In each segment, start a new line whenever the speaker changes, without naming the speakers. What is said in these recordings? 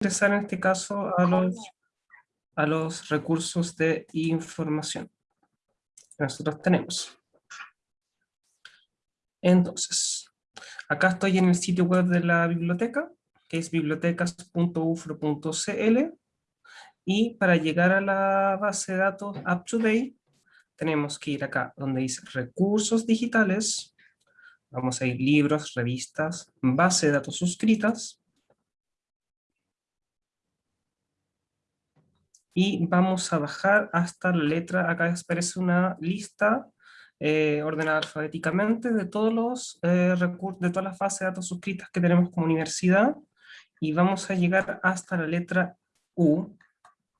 ingresar en este caso a los, a los recursos de información que nosotros tenemos. Entonces, acá estoy en el sitio web de la biblioteca, que es bibliotecas.ufro.cl, y para llegar a la base de datos UpToDate, tenemos que ir acá donde dice recursos digitales, vamos a ir libros, revistas, base de datos suscritas, y vamos a bajar hasta la letra, acá aparece una lista eh, ordenada alfabéticamente de todos los eh, recursos, de todas las bases de datos suscritas que tenemos como universidad, y vamos a llegar hasta la letra U,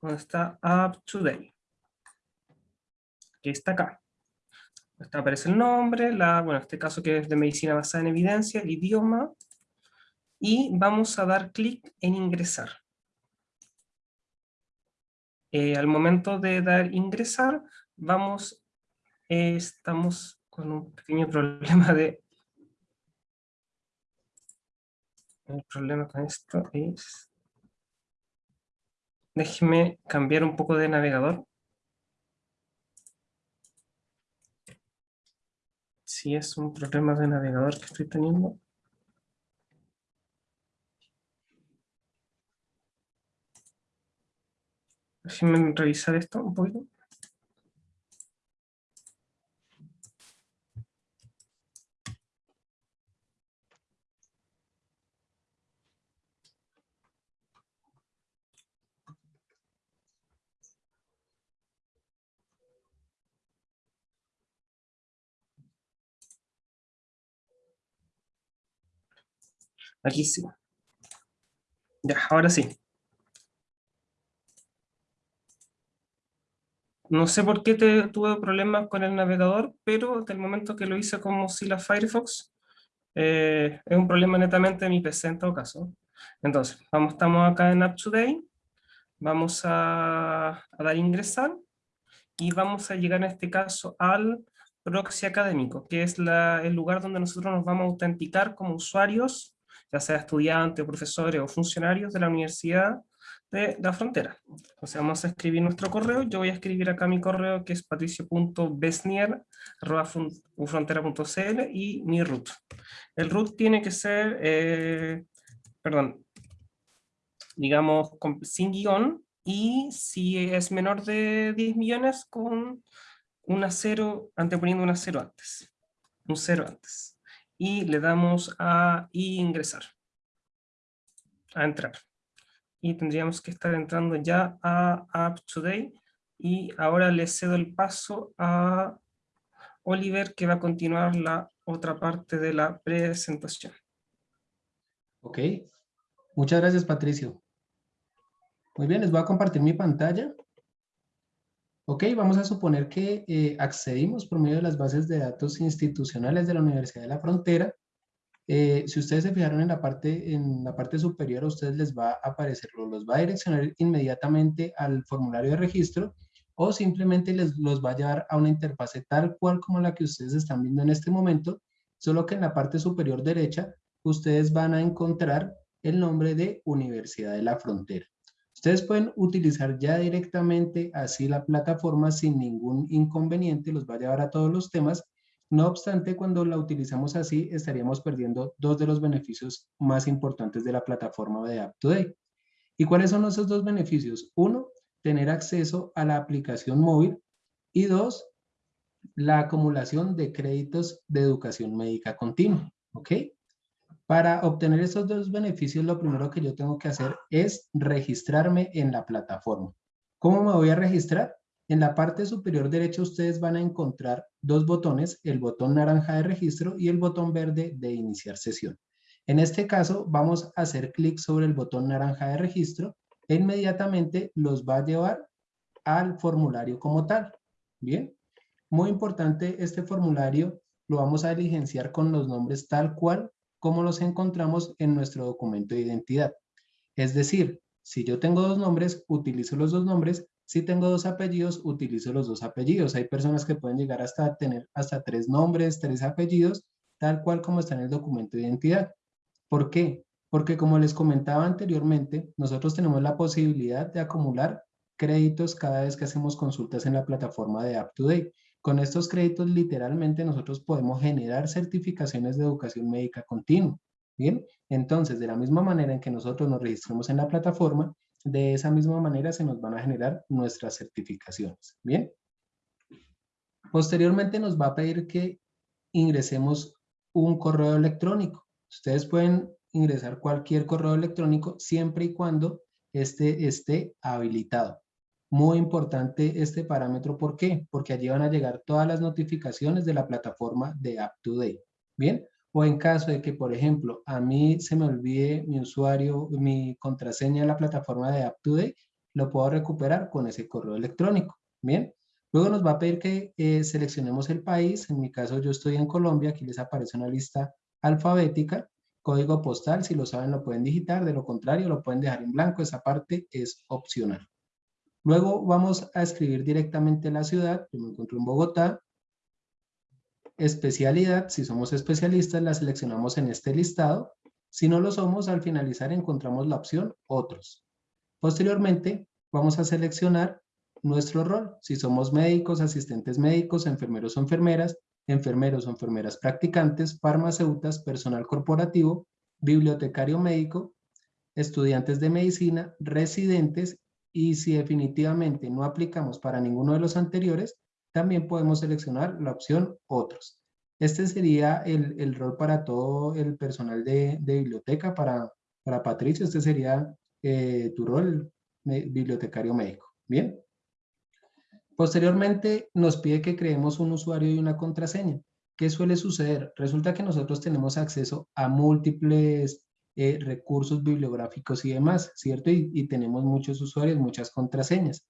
donde está Up to Date, que está acá. Está aparece el nombre, la, bueno, en este caso que es de medicina basada en evidencia, el idioma, y vamos a dar clic en ingresar. Eh, al momento de dar ingresar, vamos, eh, estamos con un pequeño problema de... El problema con esto es... Déjeme cambiar un poco de navegador. Si es un problema de navegador que estoy teniendo. Déjenme revisar esto un poquito. Aquí sí. Ya, ahora sí. No sé por qué te, tuve problemas con el navegador, pero del momento que lo hice con Mozilla Firefox, eh, es un problema netamente de mi PC en todo caso. Entonces, vamos, estamos acá en UpToDate, vamos a, dar ingresar, y vamos a llegar en este caso al proxy académico, que es el lugar donde nosotros nos vamos a autenticar como usuarios, ya sea estudiantes, profesores o funcionarios de la universidad, de la frontera. O sea, vamos a escribir nuestro correo. Yo voy a escribir acá mi correo que es patricio.besnier.ufrontera.cl y mi root. El root tiene que ser, eh, perdón, digamos, sin guion y si es menor de 10 millones con una cero, anteponiendo una cero antes. Un cero antes. Y le damos a ingresar. A entrar y tendríamos que estar entrando ya a Up Today y ahora le cedo el paso a Oliver que va a continuar la otra parte de la presentación.
Ok, muchas gracias Patricio. Muy bien, les voy a compartir mi pantalla. Ok, vamos a suponer que eh, accedimos por medio de las bases de datos institucionales de la Universidad de la Frontera eh, si ustedes se fijaron en la, parte, en la parte superior, a ustedes les va a aparecer, los va a direccionar inmediatamente al formulario de registro o simplemente les los va a llevar a una interfase tal cual como la que ustedes están viendo en este momento, solo que en la parte superior derecha ustedes van a encontrar el nombre de Universidad de la Frontera. Ustedes pueden utilizar ya directamente así la plataforma sin ningún inconveniente, los va a llevar a todos los temas no obstante, cuando la utilizamos así, estaríamos perdiendo dos de los beneficios más importantes de la plataforma de AppToday. ¿Y cuáles son esos dos beneficios? Uno, tener acceso a la aplicación móvil y dos, la acumulación de créditos de educación médica continua. ¿Ok? Para obtener esos dos beneficios, lo primero que yo tengo que hacer es registrarme en la plataforma. ¿Cómo me voy a registrar? En la parte superior derecha ustedes van a encontrar dos botones, el botón naranja de registro y el botón verde de iniciar sesión. En este caso vamos a hacer clic sobre el botón naranja de registro e inmediatamente los va a llevar al formulario como tal. Bien, muy importante este formulario lo vamos a diligenciar con los nombres tal cual como los encontramos en nuestro documento de identidad. Es decir, si yo tengo dos nombres, utilizo los dos nombres si tengo dos apellidos, utilizo los dos apellidos. Hay personas que pueden llegar hasta tener hasta tres nombres, tres apellidos, tal cual como está en el documento de identidad. ¿Por qué? Porque como les comentaba anteriormente, nosotros tenemos la posibilidad de acumular créditos cada vez que hacemos consultas en la plataforma de UpToDate. Con estos créditos, literalmente, nosotros podemos generar certificaciones de educación médica continua. Bien, entonces, de la misma manera en que nosotros nos registramos en la plataforma, de esa misma manera se nos van a generar nuestras certificaciones. Bien. Posteriormente nos va a pedir que ingresemos un correo electrónico. Ustedes pueden ingresar cualquier correo electrónico siempre y cuando este esté habilitado. Muy importante este parámetro, ¿por qué? Porque allí van a llegar todas las notificaciones de la plataforma de UpToDate. ¿Bien? O en caso de que, por ejemplo, a mí se me olvide mi usuario, mi contraseña en la plataforma de UpToDate, lo puedo recuperar con ese correo electrónico. ¿Bien? Luego nos va a pedir que eh, seleccionemos el país. En mi caso, yo estoy en Colombia. Aquí les aparece una lista alfabética. Código postal, si lo saben, lo pueden digitar. De lo contrario, lo pueden dejar en blanco. Esa parte es opcional. Luego vamos a escribir directamente la ciudad. Yo me encuentro en Bogotá. Especialidad, si somos especialistas, la seleccionamos en este listado. Si no lo somos, al finalizar encontramos la opción Otros. Posteriormente, vamos a seleccionar nuestro rol. Si somos médicos, asistentes médicos, enfermeros o enfermeras, enfermeros o enfermeras practicantes, farmacéutas, personal corporativo, bibliotecario médico, estudiantes de medicina, residentes y si definitivamente no aplicamos para ninguno de los anteriores, también podemos seleccionar la opción otros. Este sería el, rol para todo el personal de, biblioteca, para, para Patricio, este sería eh, tu rol, bibliotecario médico. Bien. Posteriormente nos pide que creemos un usuario y una contraseña. ¿Qué suele suceder? Resulta que nosotros tenemos acceso a múltiples eh, recursos bibliográficos y demás, ¿cierto? Y, tenemos muchos usuarios, muchas contraseñas.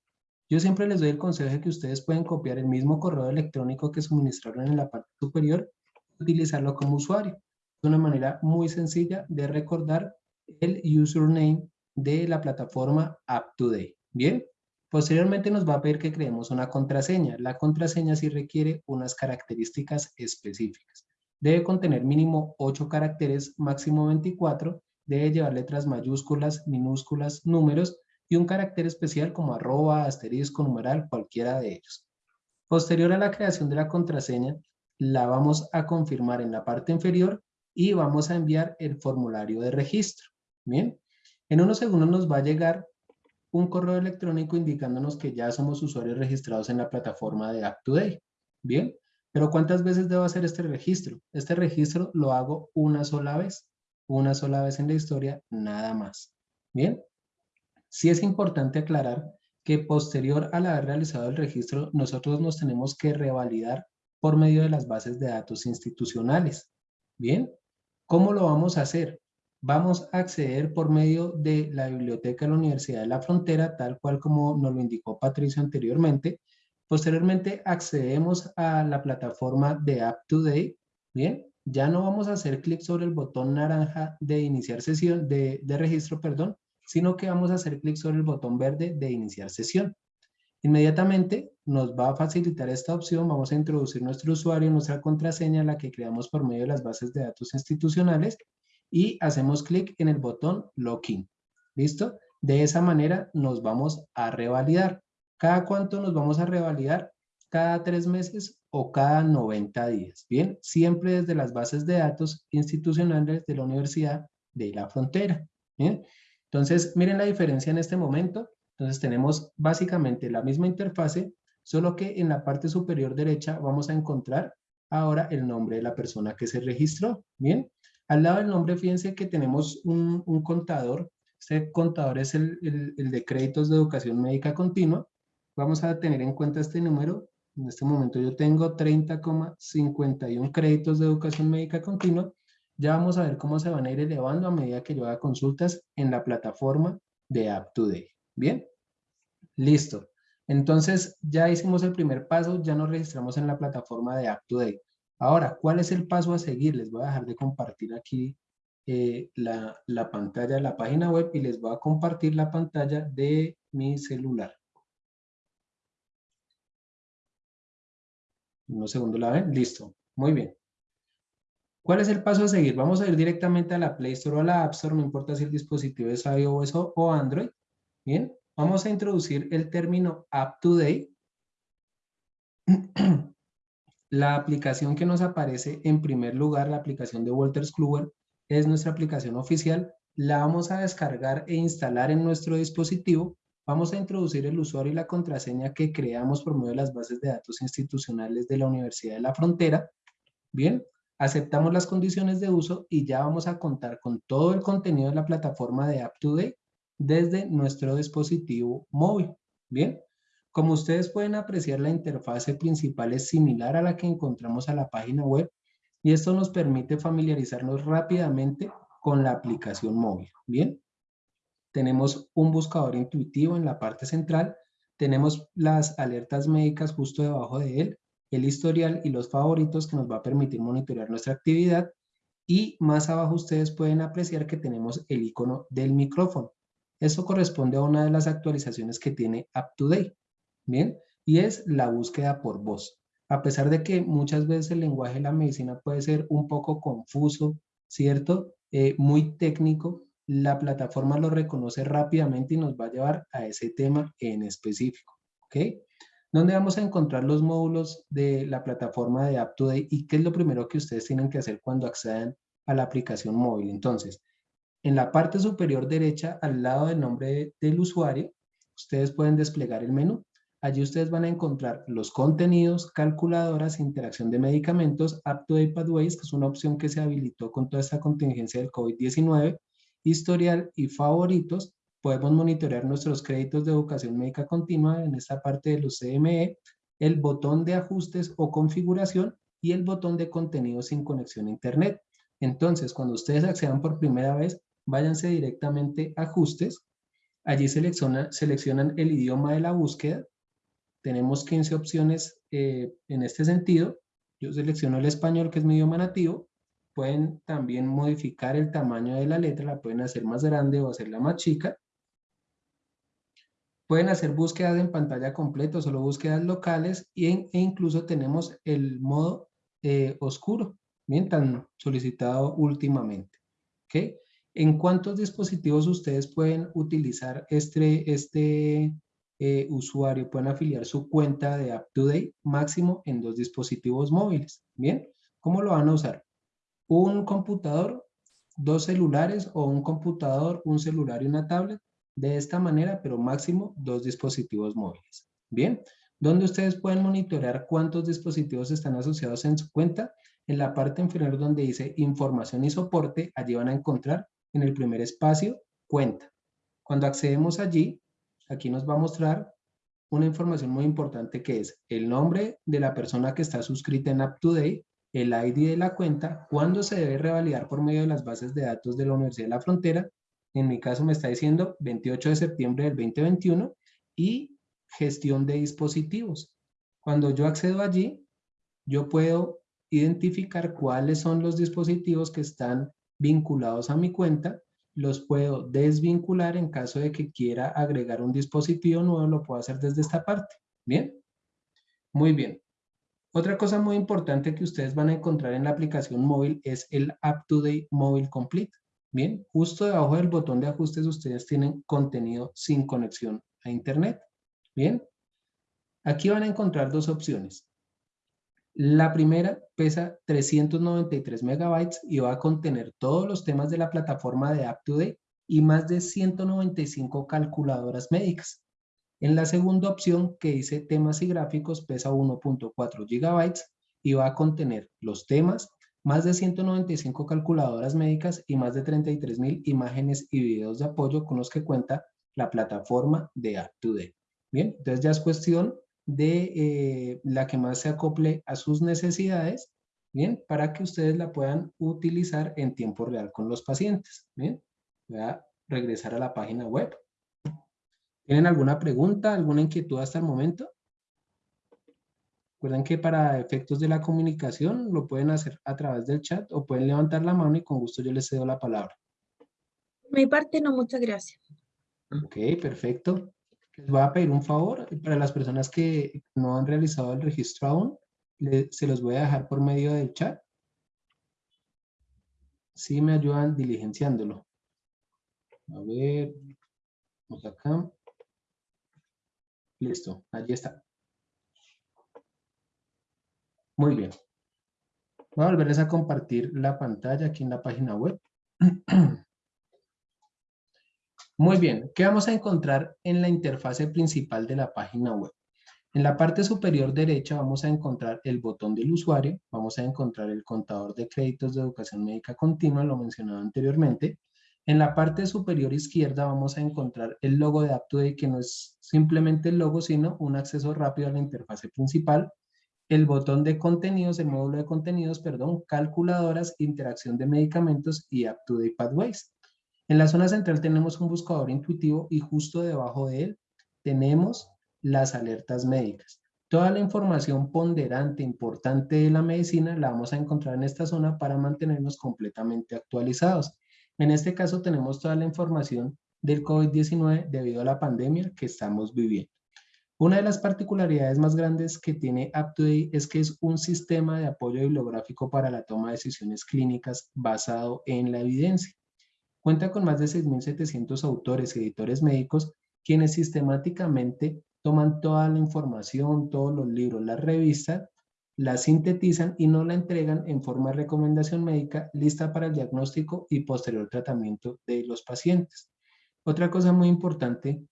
Yo siempre les doy el consejo de que ustedes pueden copiar el mismo correo electrónico que suministraron en la parte superior y utilizarlo como usuario. Es una manera muy sencilla de recordar el username de la plataforma UpToDate. ¿Bien? Posteriormente nos va a pedir que creemos una contraseña. La contraseña sí requiere unas características específicas. Debe contener mínimo 8 caracteres, máximo 24. Debe llevar letras mayúsculas, minúsculas, números y un carácter especial como arroba, asterisco, numeral, cualquiera de ellos. Posterior a la creación de la contraseña, la vamos a confirmar en la parte inferior y vamos a enviar el formulario de registro. Bien, en unos segundos nos va a llegar un correo electrónico indicándonos que ya somos usuarios registrados en la plataforma de UpToDate. Bien, pero ¿cuántas veces debo hacer este registro? Este registro lo hago una sola vez, una sola vez en la historia, nada más. Bien, sí es importante aclarar que posterior al haber realizado el registro, nosotros nos tenemos que revalidar por medio de las bases de datos institucionales. Bien, ¿cómo lo vamos a hacer? vamos a acceder por medio de la biblioteca de la Universidad de la Frontera, tal cual como nos lo indicó Patricio anteriormente. Posteriormente accedemos a la plataforma de UpToDate, ¿bien? Ya no vamos a hacer clic sobre el botón naranja de iniciar sesión, de registro, perdón, sino que vamos a hacer clic sobre el botón verde de iniciar sesión. Inmediatamente nos va a facilitar esta opción, vamos a introducir nuestro usuario, nuestra contraseña, la que creamos por medio de las bases de datos institucionales, y hacemos clic en el botón Login. ¿Listo? De esa manera nos vamos a revalidar. ¿Cada cuánto nos vamos a revalidar? Cada tres meses o cada 90 días. Bien, siempre desde las bases de datos institucionales de la Universidad de la Frontera. Bien, entonces miren la diferencia en este momento. Entonces tenemos básicamente la misma interfase, solo que en la parte superior derecha vamos a encontrar ahora el nombre de la persona que se registró. Bien, al lado del nombre, fíjense que tenemos un, contador. Este contador es el, de créditos de educación médica continua. Vamos a tener en cuenta este número. En este momento yo tengo 30,51 créditos de educación médica continua. Ya vamos a ver cómo se van a ir elevando a medida que yo haga consultas en la plataforma de UpToDate. ¿Bien? Listo. Entonces, ya hicimos el primer paso, ya nos registramos en la plataforma de UpToDate. Ahora, ¿cuál es el paso a seguir? Les voy a dejar de compartir aquí eh, la, la, pantalla de la página web y les voy a compartir la pantalla de mi celular. Unos segundos la ven, listo, muy bien. ¿Cuál es el paso a seguir? Vamos a ir directamente a la Play Store o a la App Store, no importa si el dispositivo es iOS o Android. Bien, vamos a introducir el término Up to Date. La aplicación que nos aparece en primer lugar, la aplicación de Walters Kluwer, es nuestra aplicación oficial. La vamos a descargar e instalar en nuestro dispositivo. Vamos a introducir el usuario y la contraseña que creamos por medio de las bases de datos institucionales de la Universidad de la Frontera. Bien, aceptamos las condiciones de uso y ya vamos a contar con todo el contenido de la plataforma de UpToDate desde nuestro dispositivo móvil. Bien, como ustedes pueden apreciar, la interfase principal es similar a la que encontramos a la página web y esto nos permite familiarizarnos rápidamente con la aplicación móvil. Bien, tenemos un buscador intuitivo en la parte central, tenemos las alertas médicas justo debajo de él, el historial y los favoritos que nos va a permitir monitorear nuestra actividad y más abajo ustedes pueden apreciar que tenemos el icono del micrófono. Eso corresponde a una de las actualizaciones que tiene UpToDate. ¿bien? Y es la búsqueda por voz. A pesar de que muchas veces el lenguaje de la medicina puede ser un poco confuso, ¿cierto? Eh, muy técnico, la plataforma lo reconoce rápidamente y nos va a llevar a ese tema en específico, ¿ok? ¿Dónde vamos a encontrar los módulos de la plataforma de UpToDate y qué es lo primero que ustedes tienen que hacer cuando accedan a la aplicación móvil? Entonces, en la parte superior derecha, al lado del nombre del usuario, ustedes pueden desplegar el menú Allí ustedes van a encontrar los contenidos, calculadoras, interacción de medicamentos, Up-to-Date Pathways, que es una opción que se habilitó con toda esta contingencia del COVID-19, historial y favoritos. Podemos monitorear nuestros créditos de educación médica continua en esta parte de los CME, el botón de ajustes o configuración y el botón de contenido sin conexión a internet. Entonces, cuando ustedes accedan por primera vez, váyanse directamente a ajustes. Allí seleccionan el idioma de la búsqueda tenemos 15 opciones eh, en este sentido. Yo selecciono el español, que es mi idioma nativo. Pueden también modificar el tamaño de la letra, la pueden hacer más grande o hacerla más chica. Pueden hacer búsquedas en pantalla completa, solo búsquedas locales e incluso tenemos el modo eh, oscuro, bien tan solicitado últimamente. ¿okay? ¿En cuántos dispositivos ustedes pueden utilizar este, este eh, usuario pueden afiliar su cuenta de UpToDate máximo en dos dispositivos móviles. Bien, ¿cómo lo van a usar? Un computador, dos celulares o un computador, un celular y una tablet. De esta manera, pero máximo dos dispositivos móviles. Bien, ¿dónde ustedes pueden monitorear cuántos dispositivos están asociados en su cuenta? En la parte inferior donde dice información y soporte, allí van a encontrar en el primer espacio cuenta. Cuando accedemos allí, aquí nos va a mostrar una información muy importante que es el nombre de la persona que está suscrita en UpToDate, el ID de la cuenta, cuándo se debe revalidar por medio de las bases de datos de la Universidad de la Frontera, en mi caso me está diciendo 28 de septiembre del 2021, y gestión de dispositivos. Cuando yo accedo allí, yo puedo identificar cuáles son los dispositivos que están vinculados a mi cuenta los puedo desvincular en caso de que quiera agregar un dispositivo nuevo, lo puedo hacer desde esta parte. ¿Bien? Muy bien. Otra cosa muy importante que ustedes van a encontrar en la aplicación móvil es el Up-to-Date Mobile Complete. Bien, justo debajo del botón de ajustes ustedes tienen contenido sin conexión a internet. Bien, aquí van a encontrar dos opciones. La primera pesa 393 megabytes y va a contener todos los temas de la plataforma de UpToDate y más de 195 calculadoras médicas. En la segunda opción que dice temas y gráficos pesa 1.4 gigabytes y va a contener los temas, más de 195 calculadoras médicas y más de 33.000 imágenes y videos de apoyo con los que cuenta la plataforma de UpToDate. Bien, entonces ya es cuestión de eh, la que más se acople a sus necesidades, ¿bien? Para que ustedes la puedan utilizar en tiempo real con los pacientes, ¿bien? Voy a regresar a la página web. ¿Tienen alguna pregunta, alguna inquietud hasta el momento? Recuerden que para efectos de la comunicación lo pueden hacer a través del chat o pueden levantar la mano y con gusto yo les cedo la palabra.
mi parte no, muchas gracias.
Ok, perfecto. Les voy a pedir un favor para las personas que no han realizado el registro aún, se los voy a dejar por medio del chat. si me ayudan diligenciándolo. A ver, vamos acá. Listo, allí está. Muy bien. Voy a volverles a compartir la pantalla aquí en la página web. Muy bien, ¿qué vamos a encontrar en la interfase principal de la página web? En la parte superior derecha vamos a encontrar el botón del usuario, vamos a encontrar el contador de créditos de educación médica continua, lo mencionaba anteriormente. En la parte superior izquierda vamos a encontrar el logo de UpToDate, que no es simplemente el logo, sino un acceso rápido a la interfase principal. El botón de contenidos, el módulo de contenidos, perdón, calculadoras, interacción de medicamentos y UpToDate Pathways. En la zona central tenemos un buscador intuitivo y justo debajo de él tenemos las alertas médicas. Toda la información ponderante, importante de la medicina, la vamos a encontrar en esta zona para mantenernos completamente actualizados. En este caso tenemos toda la información del COVID-19 debido a la pandemia que estamos viviendo. Una de las particularidades más grandes que tiene UpToDate es que es un sistema de apoyo bibliográfico para la toma de decisiones clínicas basado en la evidencia. Cuenta con más de 6.700 autores y editores médicos quienes sistemáticamente toman toda la información, todos los libros, las revistas, la sintetizan y nos la entregan en forma de recomendación médica lista para el diagnóstico y posterior tratamiento de los pacientes. Otra cosa muy importante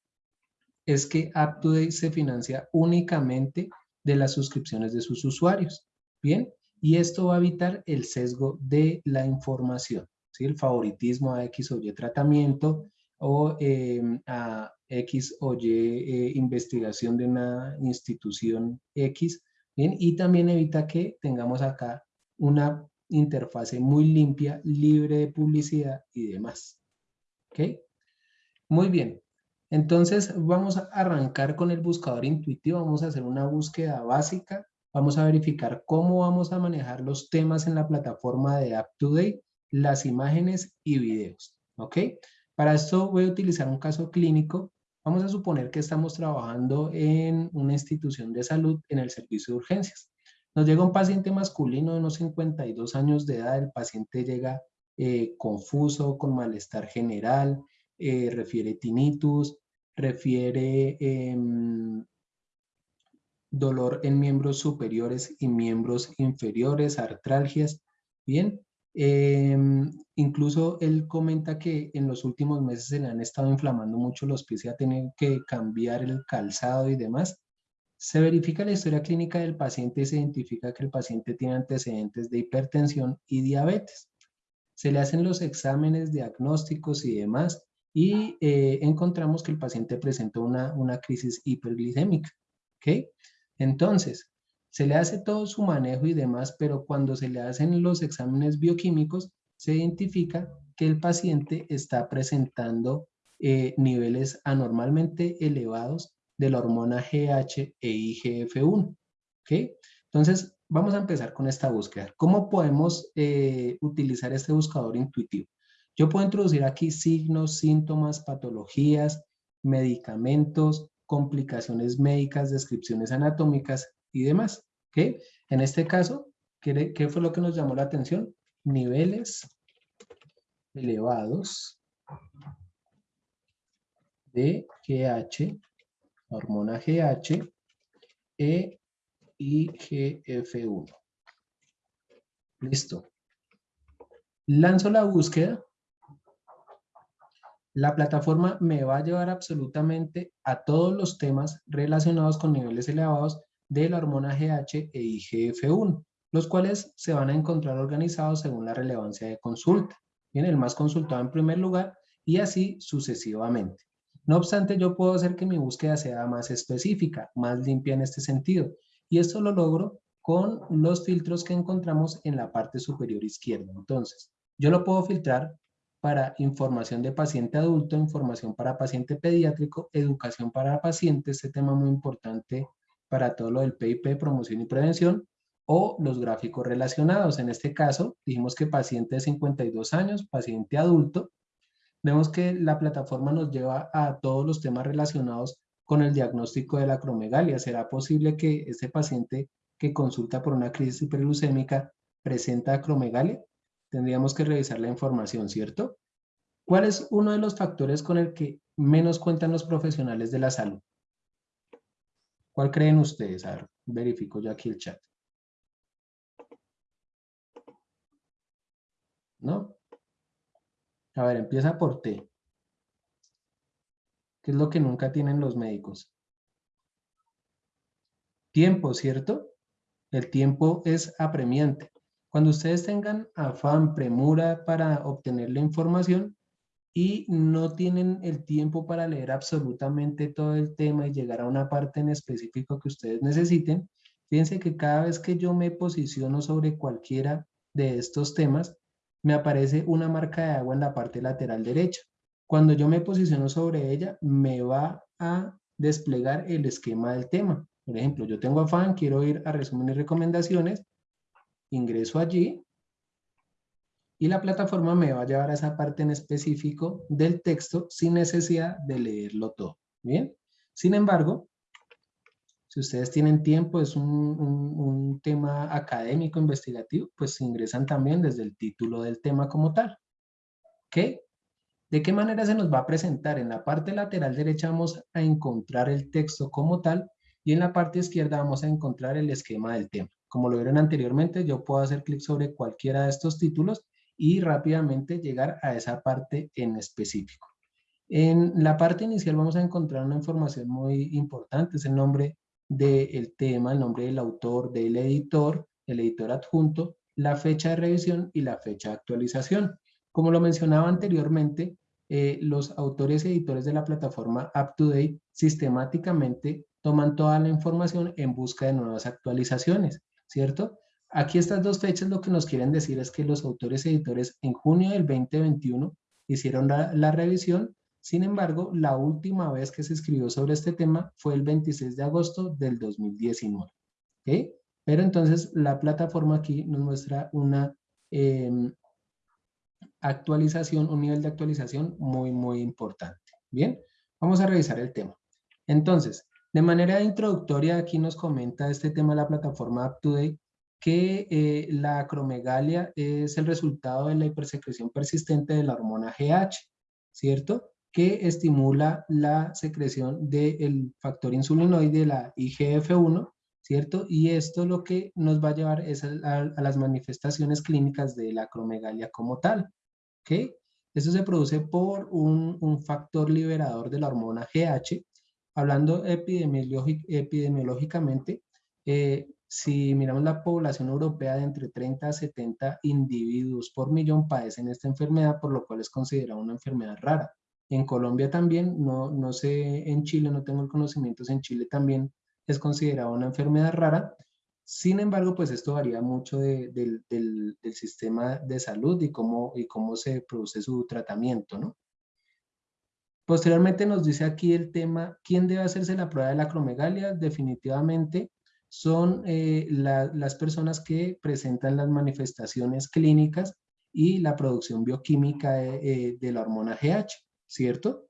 es que UpToDate se financia únicamente de las suscripciones de sus usuarios. Bien, y esto va a evitar el sesgo de la información, ¿sí? el favoritismo a X o Y tratamiento o em, a X o Y eh, investigación de una institución X, ¿bien? y también evita que tengamos acá una interfase muy limpia, libre de publicidad y demás. ¿Ok? Muy bien. Entonces vamos a arrancar con el buscador intuitivo, vamos a hacer una búsqueda básica, vamos a verificar cómo vamos a manejar los temas en la plataforma de UpToDate, las imágenes y videos. ¿Ok? Para esto voy a utilizar un caso clínico. Vamos a suponer que estamos trabajando en una institución de salud en el servicio de urgencias. Nos llega un paciente masculino de unos 52 años de edad. El paciente llega eh, confuso, con malestar general, eh, refiere tinnitus, refiere em, dolor en miembros superiores y miembros inferiores, artralgias. Bien, Em, incluso él comenta que en los últimos meses se le han estado inflamando mucho los pies y ha tenido que cambiar el calzado y demás. Se verifica la historia clínica del paciente y se identifica que el paciente tiene antecedentes de hipertensión y diabetes. Se le hacen los exámenes diagnósticos y demás y eh, encontramos que el paciente presenta una, una crisis hiperglicémica. ¿okay? Entonces, se le hace todo su manejo y demás, pero cuando se le hacen los exámenes bioquímicos, se identifica que el paciente está presentando eh, niveles anormalmente elevados de la hormona GH e IGF-1. ¿okay? Entonces, vamos a empezar con esta búsqueda. ¿Cómo podemos eh, utilizar este buscador intuitivo? Yo puedo introducir aquí signos, síntomas, patologías, medicamentos, complicaciones médicas, descripciones anatómicas y demás. ¿ok? En este caso, ¿qué, ¿qué fue lo que nos llamó la atención? Niveles elevados de GH, hormona GH, e IGF-1. Listo. Lanzo la búsqueda. La plataforma me va a llevar absolutamente a todos los temas relacionados con niveles elevados de la hormona GH e IGF-1, los cuales se van a encontrar organizados según la relevancia de consulta. Bien, el más consultado en primer lugar y así sucesivamente. No obstante, yo puedo hacer que mi búsqueda sea más específica, más limpia en este sentido. Y esto lo logro con los filtros que encontramos en la parte superior izquierda. Entonces, yo lo puedo filtrar para información de paciente adulto, información para paciente pediátrico, educación para pacientes, este tema muy importante para todo lo del PIP, promoción y prevención, o los gráficos relacionados. En este caso, dijimos que paciente de 52 años, paciente adulto. Vemos que la plataforma nos lleva a todos los temas relacionados con el diagnóstico de la acromegalia. ¿Será posible que este paciente que consulta por una crisis hiperglucémica presenta acromegalia? Tendríamos que revisar la información, ¿cierto? ¿Cuál es uno de los factores con el que menos cuentan los profesionales de la salud? ¿Cuál creen ustedes? A ver, verifico yo aquí el chat. ¿No? A ver, empieza por T. ¿Qué es lo que nunca tienen los médicos? Tiempo, ¿cierto? El tiempo es apremiante. Cuando ustedes tengan afán, premura para obtener la información y no tienen el tiempo para leer absolutamente todo el tema y llegar a una parte en específico que ustedes necesiten, fíjense que cada vez que yo me posiciono sobre cualquiera de estos temas, me aparece una marca de agua en la parte lateral derecha. Cuando yo me posiciono sobre ella, me va a desplegar el esquema del tema. Por ejemplo, yo tengo afán, quiero ir a resumen y recomendaciones, ingreso allí y la plataforma me va a llevar a esa parte en específico del texto sin necesidad de leerlo todo. ¿Bien? Sin embargo, si ustedes tienen tiempo, es un, un, tema académico, investigativo, pues ingresan también desde el título del tema como tal. ¿Ok? ¿De qué manera se nos va a presentar? En la parte lateral derecha vamos a encontrar el texto como tal y en la parte izquierda vamos a encontrar el esquema del tema. Como lo vieron anteriormente, yo puedo hacer clic sobre cualquiera de estos títulos y rápidamente llegar a esa parte en específico. En la parte inicial vamos a encontrar una información muy importante, es el nombre del tema, el nombre del autor, del editor, el editor adjunto, la fecha de revisión y la fecha de actualización. Como lo mencionaba anteriormente, eh, los autores y editores de la plataforma UpToDate sistemáticamente toman toda la información en busca de nuevas actualizaciones, ¿cierto? Aquí estas dos fechas lo que nos quieren decir es que los autores y editores en junio del 2021 hicieron la, revisión, sin embargo, la última vez que se escribió sobre este tema fue el 26 de agosto del 2019. ¿okay? Pero entonces la plataforma aquí nos muestra una em, actualización, un nivel de actualización muy, muy importante. Bien, vamos a revisar el tema. Entonces, de manera introductoria, aquí nos comenta este tema de la plataforma UpToDate que eh, la acromegalia es el resultado de la hipersecreción persistente de la hormona GH, ¿cierto? Que estimula la secreción del factor insulinoide, la IGF-1, ¿cierto? Y esto lo que nos va a llevar es a, las manifestaciones clínicas de la acromegalia como tal, ¿ok? Esto se produce por un, un factor liberador de la hormona GH Hablando epidemiológicamente, eh, si miramos la población europea de entre 30 a 70 individuos por millón padecen esta enfermedad, por lo cual es considerada una enfermedad rara. En Colombia también, no, no sé, en Chile, no tengo el conocimiento, en Chile también es considerada una enfermedad rara. Sin embargo, pues esto varía mucho del, del, sistema de salud y cómo, y cómo se produce su tratamiento, ¿no? Posteriormente nos dice aquí el tema, ¿quién debe hacerse la prueba de la acromegalia? Definitivamente son eh, las personas que presentan las manifestaciones clínicas y la producción bioquímica de, eh, la hormona GH, ¿cierto?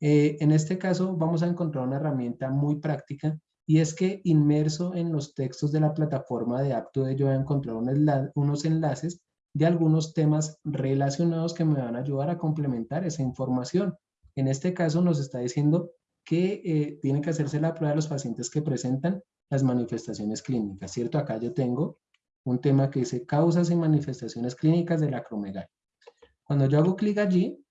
Eh, en este caso vamos a encontrar una herramienta muy práctica y es que inmerso en los textos de la plataforma de de yo voy a encontrar unos enlaces de algunos temas relacionados que me van a ayudar a complementar esa información. En este caso nos está diciendo que eh, tiene que hacerse la prueba de los pacientes que presentan las manifestaciones clínicas, ¿cierto? Acá yo tengo un tema que dice causas y manifestaciones clínicas de la acromegalia. Cuando yo hago clic allí,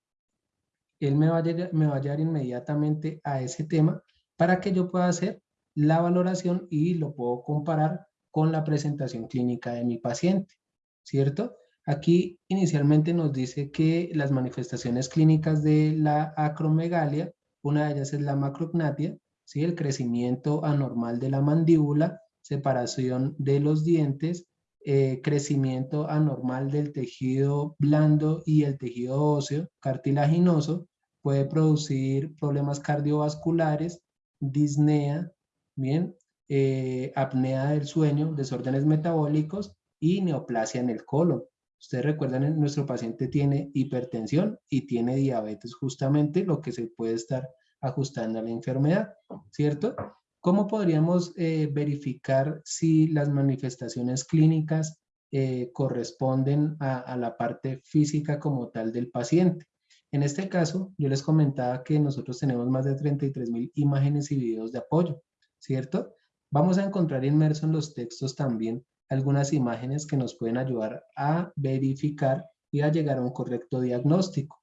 él me va, a llegar, me va a llevar inmediatamente a ese tema para que yo pueda hacer la valoración y lo puedo comparar con la presentación clínica de mi paciente, ¿cierto? Aquí inicialmente nos dice que las manifestaciones clínicas de la acromegalia, una de ellas es la macrognatia, ¿sí? el crecimiento anormal de la mandíbula, separación de los dientes, eh, crecimiento anormal del tejido blando y el tejido óseo cartilaginoso, puede producir problemas cardiovasculares, disnea, bien, eh, apnea del sueño, desórdenes metabólicos y neoplasia en el colon. Ustedes recuerdan, nuestro paciente tiene hipertensión y tiene diabetes, justamente lo que se puede estar ajustando a la enfermedad, ¿cierto? ¿Cómo podríamos eh, verificar si las manifestaciones clínicas eh, corresponden a, a, la parte física como tal del paciente. En este caso, yo les comentaba que nosotros tenemos más de 33 mil imágenes y videos de apoyo, ¿cierto? Vamos a encontrar inmerso en los textos también algunas imágenes que nos pueden ayudar a verificar y a llegar a un correcto diagnóstico.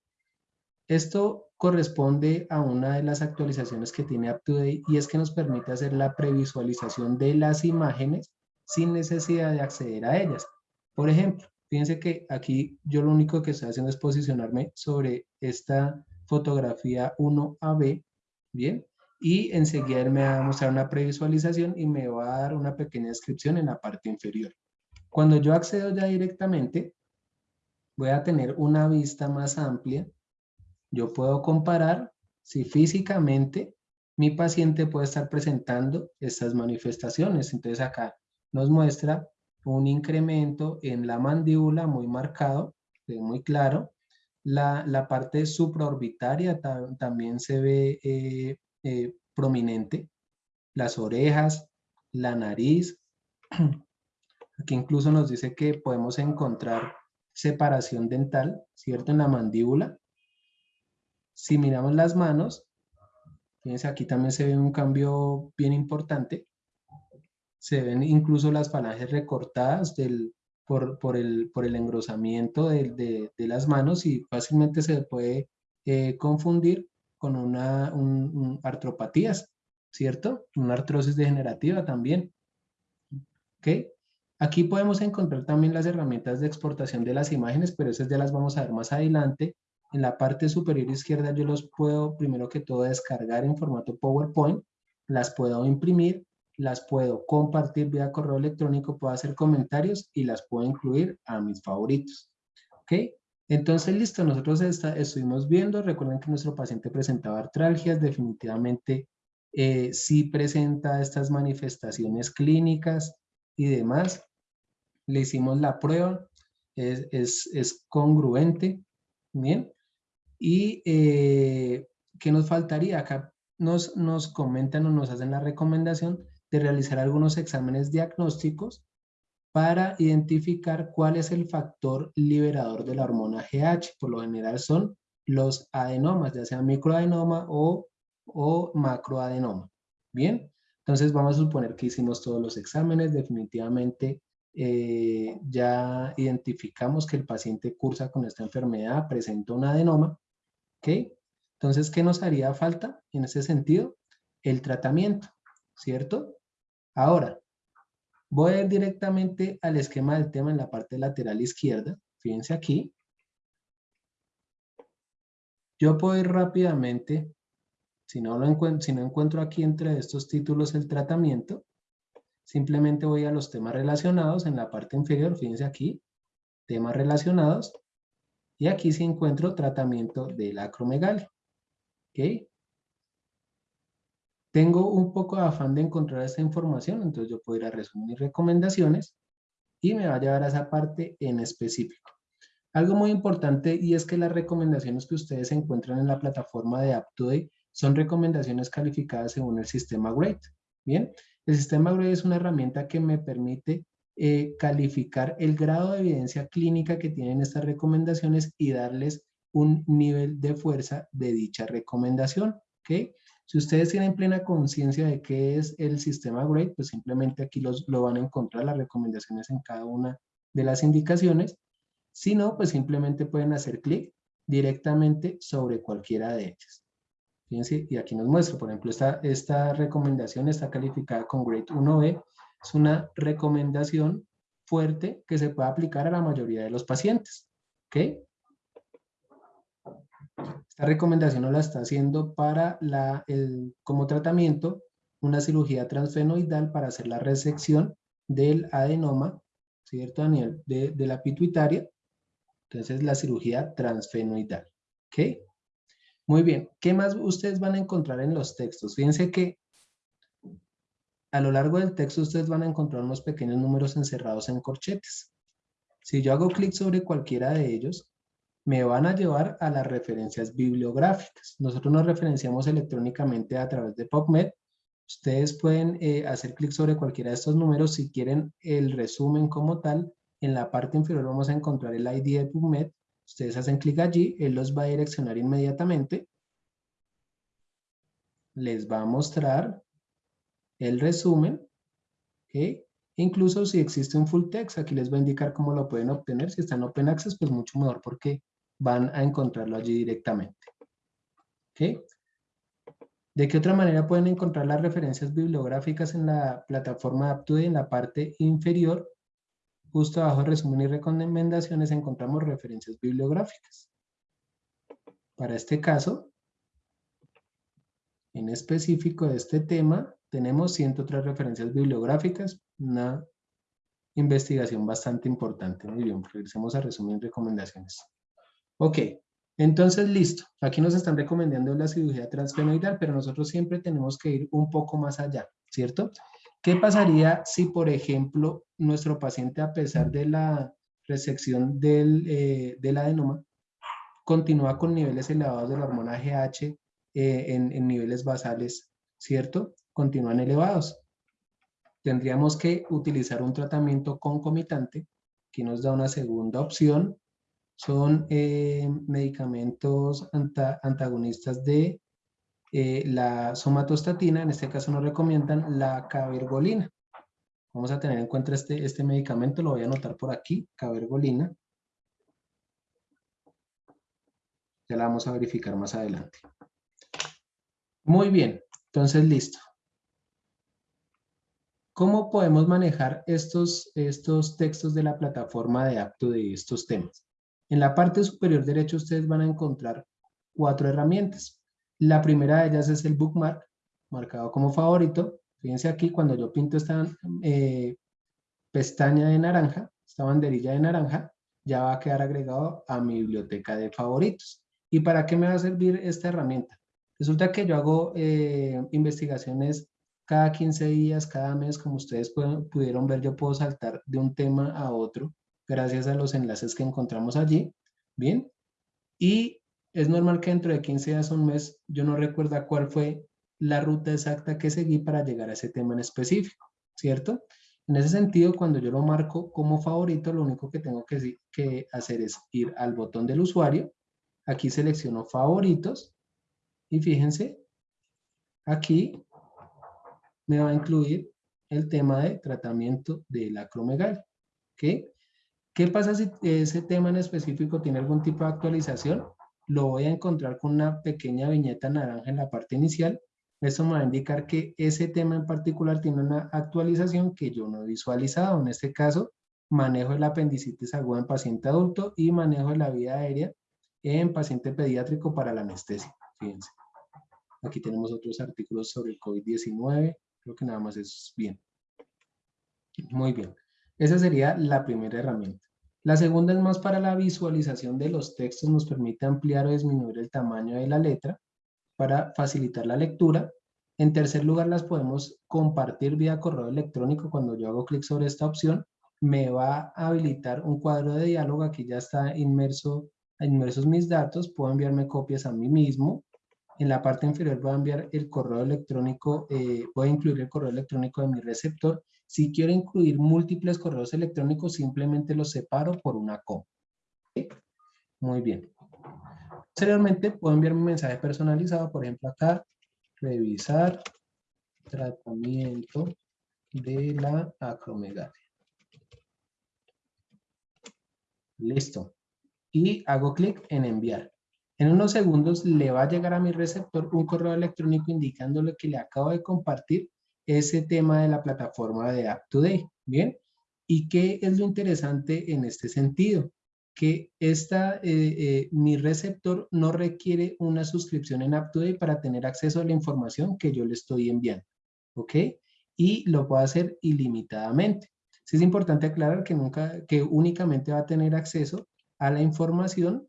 Esto corresponde a una de las actualizaciones que tiene UpToDate y es que nos permite hacer la previsualización de las imágenes sin necesidad de acceder a ellas. Por ejemplo, fíjense que aquí yo lo único que estoy haciendo es posicionarme sobre esta fotografía 1AB, ¿bien? Y enseguida él me va a mostrar una previsualización y me va a dar una pequeña descripción en la parte inferior. Cuando yo accedo ya directamente, voy a tener una vista más amplia. Yo puedo comparar si físicamente mi paciente puede estar presentando estas manifestaciones. Entonces acá nos muestra un incremento en la mandíbula muy marcado, muy claro. La, la parte supraorbitaria también se ve eh, eh, prominente. Las orejas, la nariz. Aquí incluso nos dice que podemos encontrar separación dental, ¿cierto? En la mandíbula. Si miramos las manos, fíjense aquí también se ve un cambio bien importante. Se ven incluso las falanges recortadas del, por, por, el, por el engrosamiento de, las manos y fácilmente se puede eh, confundir con una un, artropatías, ¿cierto? Una artrosis degenerativa también. ¿Ok? Aquí podemos encontrar también las herramientas de exportación de las imágenes, pero esas ya las vamos a ver más adelante. En la parte superior izquierda yo los puedo, primero que todo, descargar en formato PowerPoint, las puedo imprimir, las puedo compartir vía correo electrónico, puedo hacer comentarios y las puedo incluir a mis favoritos. ¿Ok? Entonces, listo, nosotros estuvimos viendo, recuerden que nuestro paciente presentaba artralgias, definitivamente eh, sí presenta estas manifestaciones clínicas y demás le hicimos la prueba, es, es, congruente, ¿bien? Y eh, ¿qué nos faltaría? Acá nos, nos comentan o nos hacen la recomendación de realizar algunos exámenes diagnósticos para identificar cuál es el factor liberador de la hormona GH. Por lo general son los adenomas, ya sea microadenoma o, macroadenoma. Bien, entonces vamos a suponer que hicimos todos los exámenes, definitivamente eh, ya identificamos que el paciente cursa con esta enfermedad, presenta un adenoma, ¿ok? Entonces, ¿qué nos haría falta en ese sentido? El tratamiento, ¿cierto? Ahora, voy a ir directamente al esquema del tema en la parte lateral izquierda. Fíjense aquí. Yo puedo ir rápidamente, si no, lo encuentro, si no encuentro aquí entre estos títulos el tratamiento, simplemente voy a los temas relacionados en la parte inferior, fíjense aquí, temas relacionados, y aquí sí encuentro tratamiento del acromegalia. ¿Ok? Tengo un poco de afán de encontrar esta información, entonces yo puedo ir a resumir recomendaciones y me va a llevar a esa parte en específico. Algo muy importante y es que las recomendaciones que ustedes encuentran en la plataforma de AppToday son recomendaciones calificadas según el sistema GRADE. Bien, el sistema GRADE es una herramienta que me permite eh, calificar el grado de evidencia clínica que tienen estas recomendaciones y darles un nivel de fuerza de dicha recomendación. ¿okay? Si ustedes tienen plena conciencia de qué es el sistema GRADE, pues simplemente aquí los, lo van a encontrar las recomendaciones en cada una de las indicaciones. Si no, pues simplemente pueden hacer clic directamente sobre cualquiera de ellas. Fíjense, y aquí nos muestra, por ejemplo, esta, esta recomendación está calificada con Grade 1B. Es una recomendación fuerte que se puede aplicar a la mayoría de los pacientes. ¿Ok? Esta recomendación nos la está haciendo para la, el, como tratamiento una cirugía transfenoidal para hacer la resección del adenoma, ¿cierto? A nivel de, de la pituitaria. Entonces, la cirugía transfenoidal. ¿Ok? Muy bien, ¿qué más ustedes van a encontrar en los textos? Fíjense que a lo largo del texto ustedes van a encontrar unos pequeños números encerrados en corchetes. Si yo hago clic sobre cualquiera de ellos, me van a llevar a las referencias bibliográficas. Nosotros nos referenciamos electrónicamente a través de PubMed. Ustedes pueden eh, hacer clic sobre cualquiera de estos números si quieren el resumen como tal. en la parte inferior vamos a encontrar el ID de PubMed. Ustedes hacen clic allí, él los va a direccionar inmediatamente. Les va a mostrar el resumen. Incluso si existe un full text, aquí les va a indicar cómo lo pueden obtener. Si está en Open Access, pues mucho mejor porque van a encontrarlo allí directamente. ¿De qué otra manera pueden encontrar las referencias bibliográficas en la plataforma UpToDate en la parte inferior? Justo abajo resumen y recomendaciones encontramos referencias bibliográficas. Para este caso, en específico de este tema, tenemos 103 referencias bibliográficas, una investigación bastante importante. Muy regresemos a resumen y recomendaciones. Ok, entonces listo. Aquí nos están recomendando la cirugía transfenoidal, pero nosotros siempre tenemos que ir un poco más allá, ¿cierto? ¿Qué pasaría si, por ejemplo, nuestro paciente, a pesar de la resección del, eh, del adenoma, continúa con niveles elevados de la hormona GH eh, en, en niveles basales, ¿cierto? Continúan elevados. Tendríamos que utilizar un tratamiento concomitante que nos da una segunda opción. Son eh, medicamentos antagonistas de eh, la somatostatina, en este caso nos recomiendan la cabergolina. Vamos a tener en cuenta este, este medicamento, lo voy a anotar por aquí, cabergolina. Ya la vamos a verificar más adelante. Muy bien, entonces listo. ¿Cómo podemos manejar estos, estos textos de la plataforma de apto de estos temas? En la parte superior derecha ustedes van a encontrar cuatro herramientas. La primera de ellas es el bookmark, marcado como favorito. Fíjense aquí, cuando yo pinto esta eh, pestaña de naranja, esta banderilla de naranja, ya va a quedar agregado a mi biblioteca de favoritos. ¿Y para qué me va a servir esta herramienta? Resulta que yo hago eh, investigaciones cada 15 días, cada mes, como ustedes pudieron ver, yo puedo saltar de un tema a otro gracias a los enlaces que encontramos allí. Bien. Y es normal que dentro de 15 días o un mes yo no recuerda cuál fue la ruta exacta que seguí para llegar a ese tema en específico, ¿cierto? En ese sentido, cuando yo lo marco como favorito, lo único que tengo que, que hacer es ir al botón del usuario, aquí selecciono favoritos, y fíjense, aquí me va a incluir el tema de tratamiento de la acromegalia. ¿Qué? ¿Qué pasa si ese tema en específico tiene algún tipo de actualización? lo voy a encontrar con una pequeña viñeta naranja en la parte inicial. Eso me va a indicar que ese tema en particular tiene una actualización que yo no he visualizado. En este caso, manejo el apendicitis aguda en paciente adulto y manejo de la vía aérea en paciente pediátrico para la anestesia. Fíjense. Aquí tenemos otros artículos sobre el COVID-19. Creo que nada más es bien. Muy bien. Esa sería la primera herramienta. La segunda es más para la visualización de los textos, nos permite ampliar o disminuir el tamaño de la letra para facilitar la lectura. En tercer lugar, las podemos compartir vía correo electrónico. Cuando yo hago clic sobre esta opción, me va a habilitar un cuadro de diálogo. Aquí ya está inmerso, inmersos mis datos. Puedo enviarme copias a mí mismo. En la parte inferior voy a enviar el correo electrónico, eh, voy a incluir el correo electrónico de mi receptor si quiero incluir múltiples correos electrónicos, simplemente los separo por una coma. Muy bien. Posteriormente puedo enviar un mensaje personalizado, por ejemplo acá, revisar tratamiento de la acromegalia. Listo. Y hago clic en enviar. En unos segundos le va a llegar a mi receptor un correo electrónico indicándole que le acabo de compartir ese tema de la plataforma de UpToDate, ¿bien? ¿Y qué es lo interesante en este sentido? Que esta, eh, eh, mi receptor no requiere una suscripción en UpToDate para tener acceso a la información que yo le estoy enviando, ¿ok? Y lo puedo hacer ilimitadamente. Sí es importante aclarar que, nunca, que únicamente va a tener acceso a la información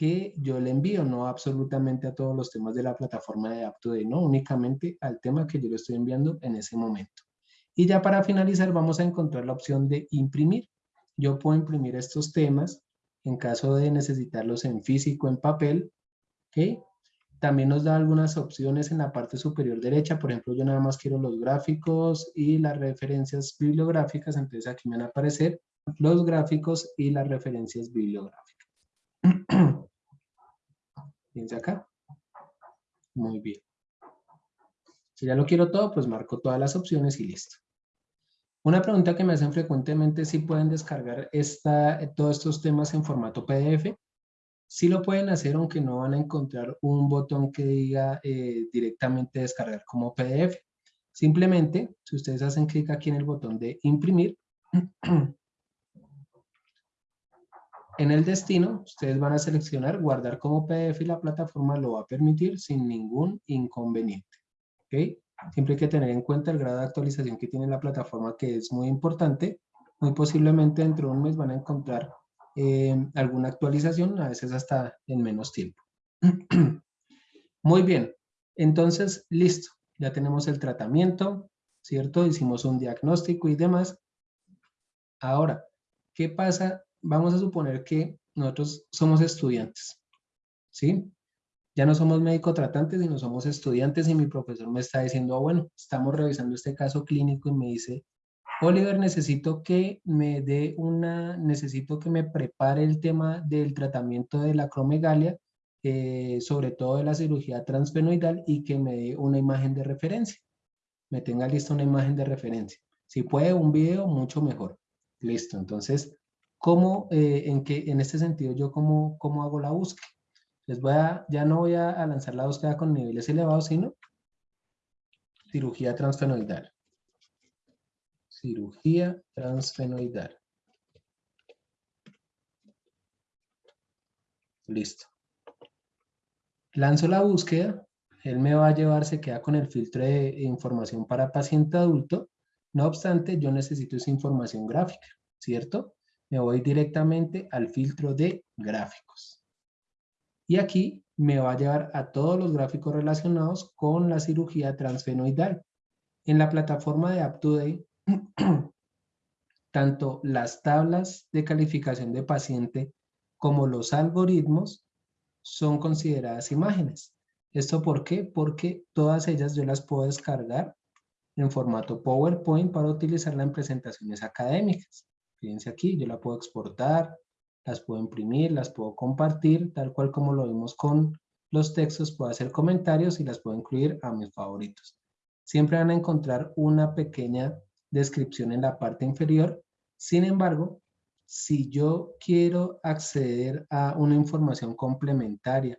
que yo le envío, no absolutamente a todos los temas de la plataforma de AppToday, no únicamente al tema que yo le estoy enviando en ese momento. Y ya para finalizar vamos a encontrar la opción de imprimir. Yo puedo imprimir estos temas en caso de necesitarlos en físico, en papel. ¿okay? También nos da algunas opciones en la parte superior derecha. Por ejemplo, yo nada más quiero los gráficos y las referencias bibliográficas. Entonces aquí me van a aparecer los gráficos y las referencias bibliográficas. Fíjense acá. Muy bien. Si ya lo quiero todo, pues marco todas las opciones y listo. Una pregunta que me hacen frecuentemente es si pueden descargar esta, todos estos temas en formato PDF. Sí lo pueden hacer, aunque no van a encontrar un botón que diga eh, directamente descargar como PDF. Simplemente, si ustedes hacen clic aquí en el botón de imprimir, en el destino, ustedes van a seleccionar guardar como PDF y la plataforma lo va a permitir sin ningún inconveniente. Siempre hay que tener en cuenta el grado de actualización que tiene la plataforma, que es muy importante. Muy posiblemente dentro de un mes van a encontrar eh, alguna actualización, a veces hasta en menos tiempo. muy bien, entonces, listo. Ya tenemos el tratamiento, ¿cierto? Hicimos un diagnóstico y demás. Ahora, ¿qué pasa? Vamos a suponer que nosotros somos estudiantes, ¿sí? ya no somos médico tratantes, sino somos estudiantes y mi profesor me está diciendo, ah, bueno, estamos revisando este caso clínico y me dice, Oliver, necesito que me dé una, necesito que me prepare el tema del tratamiento de la cromegalia, eh, sobre todo de la cirugía transfenoidal y que me dé una imagen de referencia. Me tenga lista una imagen de referencia. Si puede un video, mucho mejor. Listo, entonces, ¿cómo, eh, en, qué, en este sentido, yo cómo, cómo hago la búsqueda? Les voy a, ya no voy a, lanzar la búsqueda con niveles elevados, sino cirugía transfenoidal. Cirugía transfenoidal. Listo. Lanzo la búsqueda, él me va a llevar, se queda con el filtro de información para paciente adulto, no obstante, yo necesito esa información gráfica, ¿cierto? Me voy directamente al filtro de gráficos. Y aquí me va a llevar a todos los gráficos relacionados con la cirugía transfenoidal. En la plataforma de UpToDate, tanto las tablas de calificación de paciente como los algoritmos son consideradas imágenes. ¿Esto por qué? Porque todas ellas yo las puedo descargar en formato PowerPoint para utilizarla en presentaciones académicas. Fíjense aquí, yo la puedo exportar, las puedo imprimir, las puedo compartir, tal cual como lo vimos con los textos, puedo hacer comentarios y las puedo incluir a mis favoritos. Siempre van a encontrar una pequeña descripción en la parte inferior. Sin embargo, si yo quiero acceder a una información complementaria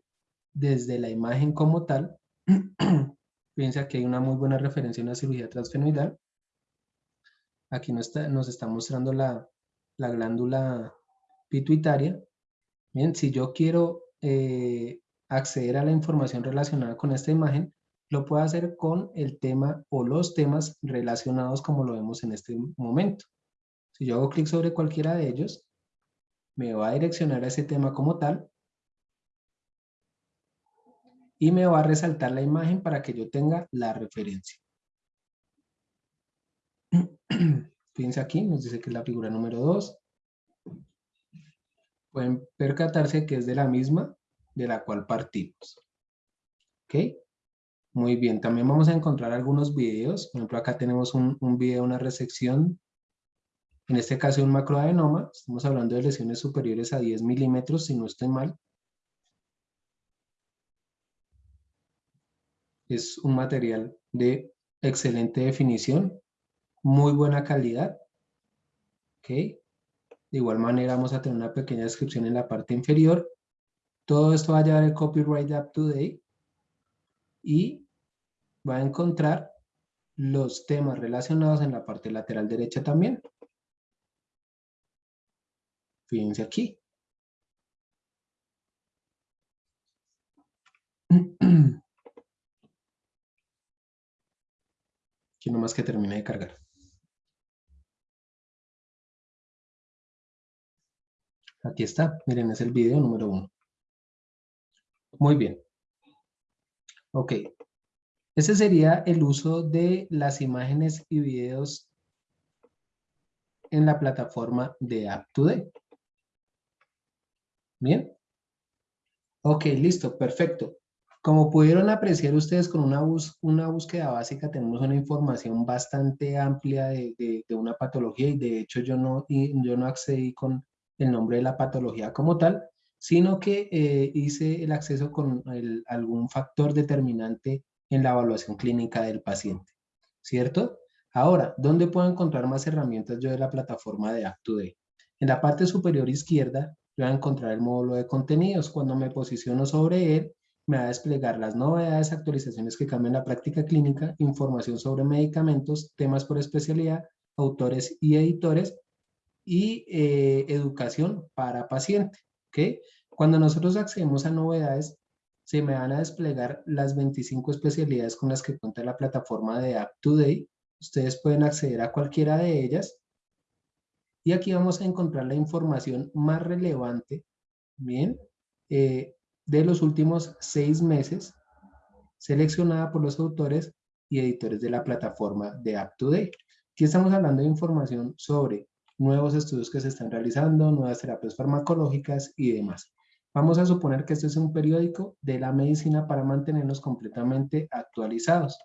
desde la imagen como tal, piensa que hay una muy buena referencia a una cirugía transfenoidal. Aquí nos está, nos está mostrando la, la glándula pituitaria. Bien, si yo quiero eh, acceder a la información relacionada con esta imagen, lo puedo hacer con el tema o los temas relacionados como lo vemos en este momento. Si yo hago clic sobre cualquiera de ellos, me va a direccionar a ese tema como tal y me va a resaltar la imagen para que yo tenga la referencia. Fíjense aquí, nos dice que es la figura número 2 pueden percatarse que es de la misma de la cual partimos. ¿Ok? Muy bien, también vamos a encontrar algunos videos. Por ejemplo, acá tenemos un, un video, una resección. En este caso, un macroadenoma. Estamos hablando de lesiones superiores a 10 milímetros, si no estoy mal. Es un material de excelente definición, muy buena calidad. ¿Ok? De igual manera vamos a tener una pequeña descripción en la parte inferior. Todo esto va a llevar el copyright up to date y va a encontrar los temas relacionados en la parte lateral derecha también. Fíjense aquí. Aquí nomás que termine de cargar. Aquí está, miren, es el video número uno. Muy bien. Ok. Ese sería el uso de las imágenes y videos en la plataforma de App2D. Bien. Ok, listo, perfecto. Como pudieron apreciar ustedes con una, una búsqueda básica, tenemos una información bastante amplia de, de, una patología y de hecho yo no, yo no accedí con el nombre de la patología como tal, sino que eh, hice el acceso con algún factor determinante en la evaluación clínica del paciente, ¿cierto? Ahora, ¿dónde puedo encontrar más herramientas yo de la plataforma de ActuDay? En la parte superior izquierda, voy a encontrar el módulo de contenidos. Cuando me posiciono sobre él, me va a desplegar las novedades, actualizaciones que cambian la práctica clínica, información sobre medicamentos, temas por especialidad, autores y editores y eh, educación para paciente. ¿okay? Cuando nosotros accedemos a novedades, se me van a desplegar las 25 especialidades con las que cuenta la plataforma de Up2Day. Ustedes pueden acceder a cualquiera de ellas. Y aquí vamos a encontrar la información más relevante, bien, eh, de los últimos seis meses, seleccionada por los autores y editores de la plataforma de UpToDate. Aquí estamos hablando de información sobre nuevos estudios que se están realizando, nuevas terapias farmacológicas y demás. Vamos a suponer que este es un periódico de la medicina para mantenernos completamente actualizados.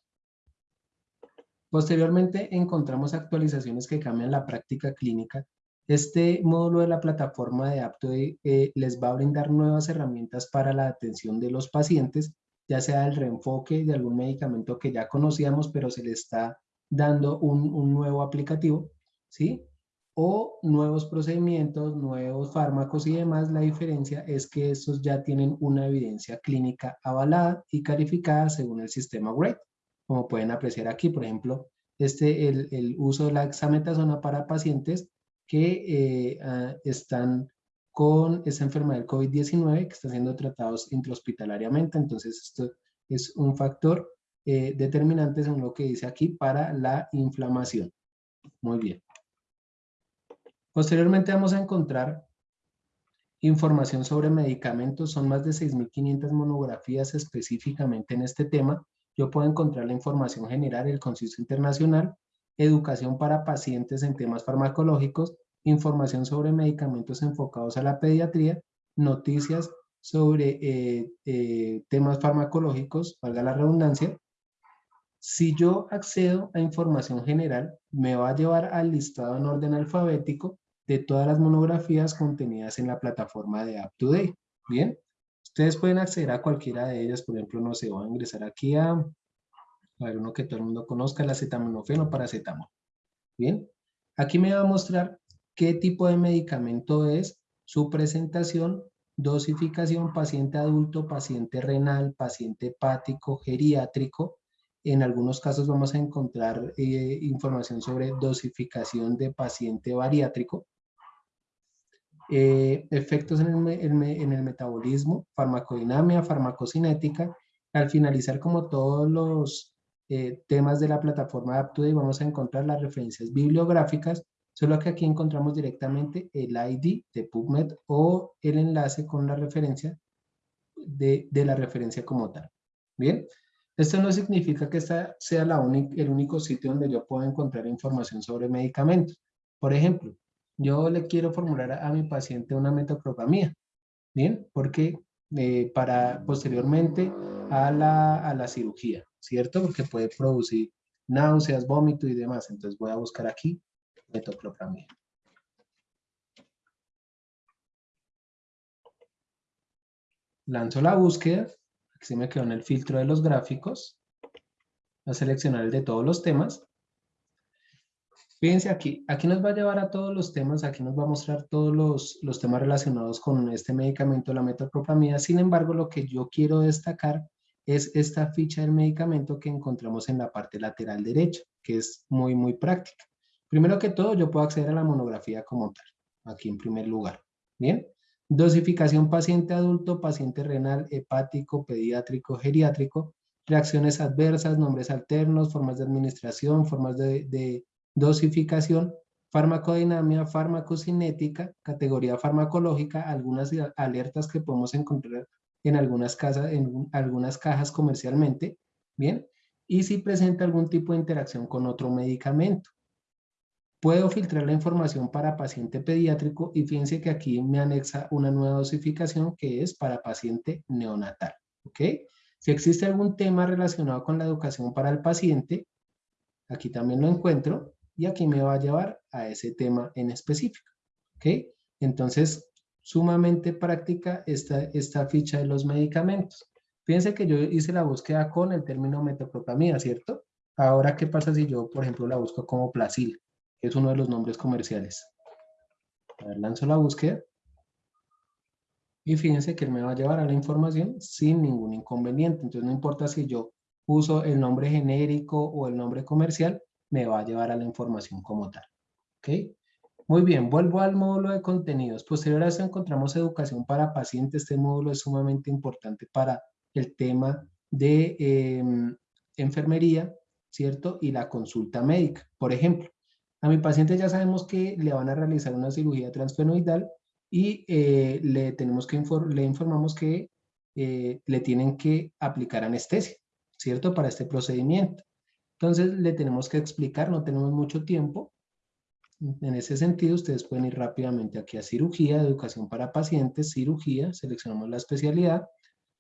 Posteriormente encontramos actualizaciones que cambian la práctica clínica este módulo de la plataforma de Apto eh, les va a brindar nuevas herramientas para la atención de los pacientes, ya sea el reenfoque de algún medicamento que ya conocíamos, pero se le está dando un, nuevo aplicativo, ¿sí? O nuevos procedimientos, nuevos fármacos y demás. La diferencia es que estos ya tienen una evidencia clínica avalada y calificada según el sistema GRADE. Como pueden apreciar aquí, por ejemplo, este, el, uso de la hexametasona para pacientes que eh, ah, están con esa enfermedad del COVID-19 que están siendo tratados intrahospitalariamente. Entonces, esto es un factor eh, determinante, según lo que dice aquí, para la inflamación. Muy bien. Posteriormente vamos a encontrar información sobre medicamentos. Son más de 6.500 monografías específicamente en este tema. Yo puedo encontrar la información general, el conciso internacional, educación para pacientes en temas farmacológicos, información sobre medicamentos enfocados a la pediatría, noticias sobre eh, eh, temas farmacológicos, valga la redundancia. Si yo accedo a información general, me va a llevar al listado en orden alfabético de todas las monografías contenidas en la plataforma de UpToDate. Bien, ustedes pueden acceder a cualquiera de ellas, por ejemplo, no sé, voy a ingresar aquí a a ver, uno que todo el mundo conozca, el acetaminofeno paracetamol. Bien, aquí me va a mostrar qué tipo de medicamento es, su presentación, dosificación, paciente adulto, paciente renal, paciente hepático, geriátrico. En algunos casos vamos a encontrar eh, información sobre dosificación de paciente bariátrico. Eh, efectos en el, en el metabolismo, farmacodinamia, farmacocinética. Al finalizar, como todos los eh, temas de la plataforma de y vamos a encontrar las referencias bibliográficas, solo que aquí encontramos directamente el ID de PubMed o el enlace con la referencia de, de la referencia como tal. Bien, esto no significa que esta sea la el único sitio donde yo pueda encontrar información sobre medicamentos. Por ejemplo, yo le quiero formular a, mi paciente una metoclopramida, ¿bien? Porque eh, para posteriormente a la, a la cirugía. ¿cierto? Porque puede producir náuseas, vómito y demás. Entonces voy a buscar aquí metoclopramida. Lanzo la búsqueda. Aquí me quedó en el filtro de los gráficos. A seleccionar el de todos los temas. Fíjense aquí, aquí nos va a llevar a todos los temas, aquí nos va a mostrar todos los, los temas relacionados con este medicamento, la metoclopramida. Sin embargo, lo que yo quiero destacar es esta ficha del medicamento que encontramos en la parte lateral derecha, que es muy, muy práctica. Primero que todo, yo puedo acceder a la monografía como tal, aquí en primer lugar. Bien, dosificación paciente adulto, paciente renal, hepático, pediátrico, geriátrico, reacciones adversas, nombres alternos, formas de administración, formas de, de dosificación, farmacodinamia, farmacocinética, categoría farmacológica, algunas alertas que podemos encontrar en algunas, en algunas cajas comercialmente, ¿bien? Y si presenta algún tipo de interacción con otro medicamento. Puedo filtrar la información para paciente pediátrico y fíjense que aquí me anexa una nueva dosificación que es para paciente neonatal, ¿ok? Si existe algún tema relacionado con la educación para el paciente, aquí también lo encuentro y aquí me va a llevar a ese tema en específico. ¿Ok? Entonces, sumamente práctica esta, esta ficha de los medicamentos. Fíjense que yo hice la búsqueda con el término metoclopramida, ¿cierto? Ahora, ¿qué pasa si yo, por ejemplo, la busco como Placil, es uno de los nombres comerciales? A ver, lanzo la búsqueda. Y fíjense que él me va a llevar a la información sin ningún inconveniente. Entonces no importa si yo uso el nombre genérico o el nombre comercial, me va a llevar a la información como tal. Muy bien, vuelvo al módulo de contenidos. Posterior a eso encontramos educación para pacientes. Este módulo es sumamente importante para el tema de em, enfermería, ¿cierto? Y la consulta médica. Por ejemplo, a mi paciente ya sabemos que le van a realizar una cirugía transfenoidal y eh, le, tenemos que le informamos que eh, le tienen que aplicar anestesia, ¿cierto? Para este procedimiento. Entonces le tenemos que explicar, no tenemos mucho tiempo. En ese sentido, ustedes pueden ir rápidamente aquí a cirugía, educación para pacientes, cirugía, seleccionamos la especialidad.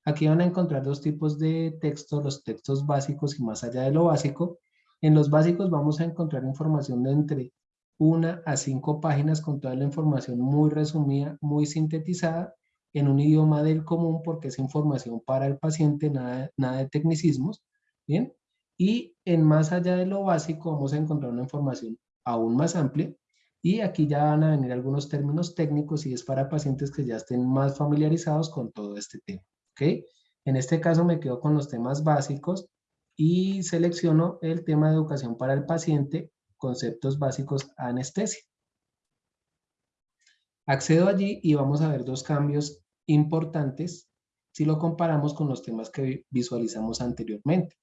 Aquí van a encontrar dos tipos de textos, los textos básicos y más allá de lo básico. En los básicos vamos a encontrar información de entre una a cinco páginas con toda la información muy resumida, muy sintetizada, en un idioma del común porque es información para el paciente, nada, nada de tecnicismos, ¿bien? Y en más allá de lo básico vamos a encontrar una información aún más amplia y aquí ya van a venir algunos términos técnicos y es para pacientes que ya estén más familiarizados con todo este tema, ¿ok? En este caso me quedo con los temas básicos y selecciono el tema de educación para el paciente conceptos básicos anestesia. Accedo allí y vamos a ver dos cambios importantes si lo comparamos con los temas que visualizamos anteriormente.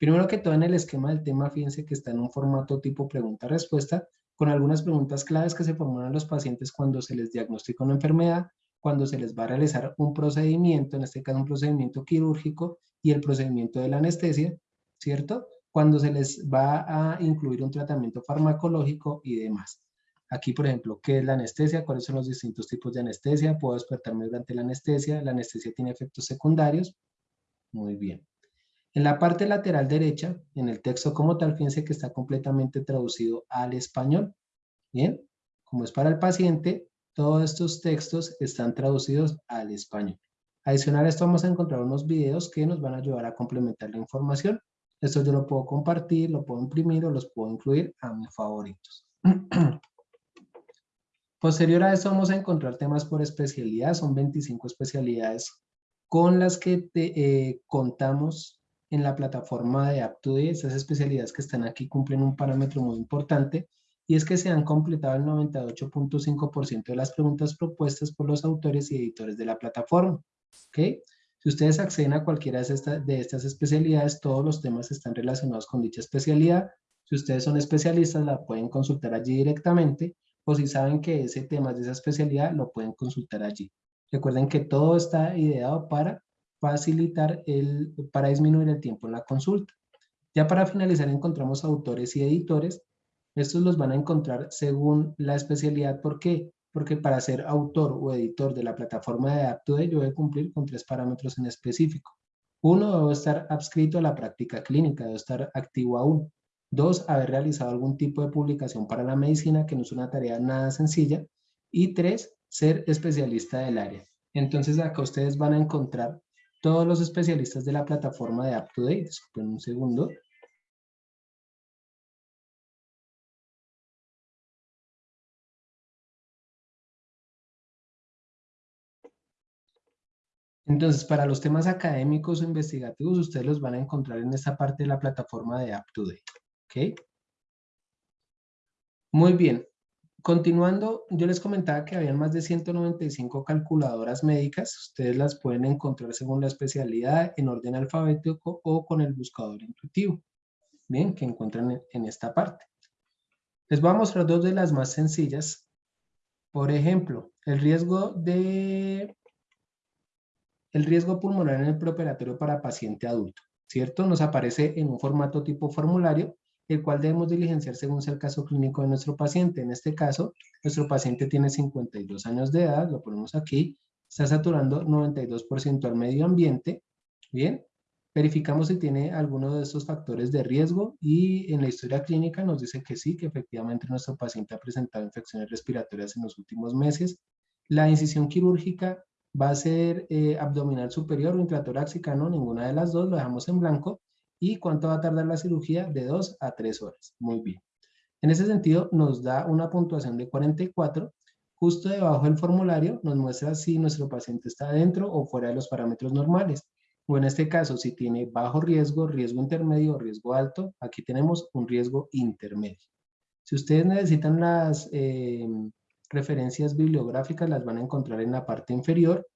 Primero que todo en el esquema del tema, fíjense que está en un formato tipo pregunta-respuesta, con algunas preguntas claves que se formulan a los pacientes cuando se les diagnostica una enfermedad, cuando se les va a realizar un procedimiento, en este caso un procedimiento quirúrgico, y el procedimiento de la anestesia, ¿cierto? cuando se les va a incluir un tratamiento farmacológico y demás. Aquí, por ejemplo, ¿qué es la anestesia? ¿Cuáles son los distintos tipos de anestesia? ¿Puedo despertarme durante la anestesia? ¿La anestesia tiene efectos secundarios? Muy bien. En la parte lateral derecha, en el texto como tal, fíjense que está completamente traducido al español. Bien, como es para el paciente, todos estos textos están traducidos al español. Adicional a esto vamos a encontrar unos videos que nos van a ayudar a complementar la información. Esto yo lo puedo compartir, lo puedo imprimir o los puedo incluir a mis favoritos. Posterior a esto vamos a encontrar temas por especialidad. Son 25 especialidades con las que eh, contamos en la plataforma de AppToday. Estas especialidades que están aquí cumplen un parámetro muy importante y es que se han completado el 98.5% de las preguntas propuestas por los autores y editores de la plataforma. ¿okay? Si ustedes acceden a cualquiera de, estas especialidades, todos los temas están relacionados con dicha especialidad. Si ustedes son especialistas, la pueden consultar allí directamente, o si saben que ese tema es de esa especialidad, lo pueden consultar allí. Recuerden que todo está ideado para facilitar, el, para disminuir el tiempo en la consulta. Ya para finalizar encontramos autores y editores. Estos los van a encontrar según la especialidad. ¿Por qué? porque para ser autor o editor de la plataforma de AppToday yo debo cumplir con tres parámetros en específico. Uno, debo estar adscrito a la práctica clínica, debo estar activo aún. Dos, haber realizado algún tipo de publicación para la medicina, que no es una tarea nada sencilla. Y tres, ser especialista del área. Entonces acá ustedes van a encontrar todos los especialistas de la plataforma de AppToday. Disculpen un segundo. Entonces, para los temas académicos o investigativos, ustedes los van a encontrar en esta parte de la plataforma de UpToDate. ¿Ok? Muy bien. Continuando, yo les comentaba que habían más de 195 calculadoras médicas. Ustedes las pueden encontrar según la especialidad, en orden alfabético o con el buscador intuitivo. Bien, que encuentran en esta parte. Les voy a mostrar dos de las más sencillas. Por ejemplo, el riesgo de el riesgo pulmonar en el preoperatorio para paciente adulto, ¿cierto? Nos aparece en un formato tipo formulario, el cual debemos diligenciar según sea el caso clínico de nuestro paciente. En este caso, nuestro paciente tiene 52 años de edad, lo ponemos aquí, está saturando 92% al medio ambiente, ¿bien? verificamos si tiene alguno de estos factores de riesgo y en la historia clínica nos dice que sí, que efectivamente nuestro paciente ha presentado infecciones respiratorias en los últimos meses. La incisión quirúrgica va a ser eh, abdominal superior o intratoráxica, no, ninguna de las dos, lo dejamos en blanco. ¿Y cuánto va a tardar la cirugía? De 2 a 3 horas. Muy bien. En ese sentido, nos da una puntuación de 44. Justo debajo del formulario nos muestra si nuestro paciente está dentro o fuera de los parámetros normales. O en este caso, si tiene bajo riesgo, riesgo intermedio riesgo alto, aquí tenemos un riesgo intermedio. Si ustedes necesitan las eh, referencias bibliográficas, las van a encontrar en la parte inferior.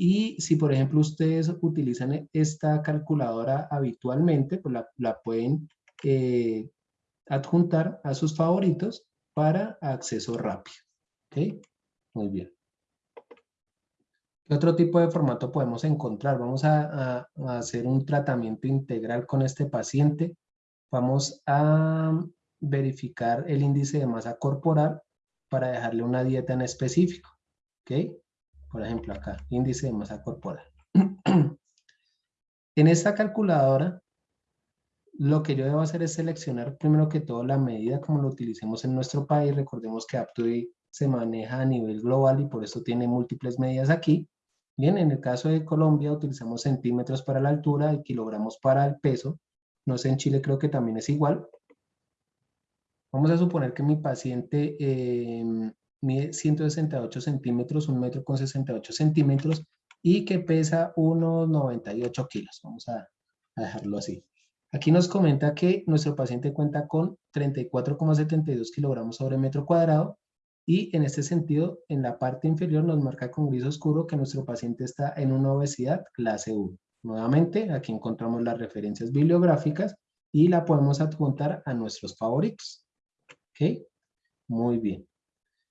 Y si, por ejemplo, ustedes utilizan esta calculadora habitualmente, pues la, pueden eh, adjuntar a sus favoritos para acceso rápido. ¿Ok? Muy bien. ¿Qué otro tipo de formato podemos encontrar? Vamos a, hacer un tratamiento integral con este paciente. Vamos a verificar el índice de masa corporal para dejarle una dieta en específico. ¿Ok? Por ejemplo, acá, índice de masa corporal. en esta calculadora lo que yo debo hacer es seleccionar primero que todo la medida como lo utilicemos en nuestro país. Recordemos que AppToday se maneja a nivel global y por eso tiene múltiples medidas aquí. Bien, en el caso de Colombia utilizamos centímetros para la altura y kilogramos para el peso. No sé, en Chile creo que también es igual. Vamos a suponer que mi paciente eh, mide 168 centímetros, un metro con 68 centímetros y que pesa unos 98 kilos. Vamos a dejarlo así. Aquí nos comenta que nuestro paciente cuenta con 34,72 kilogramos sobre metro cuadrado y en este sentido, en la parte inferior nos marca con gris oscuro que nuestro paciente está en una obesidad clase 1. Nuevamente, aquí encontramos las referencias bibliográficas y la podemos adjuntar a nuestros favoritos. ¿Ok? Muy bien.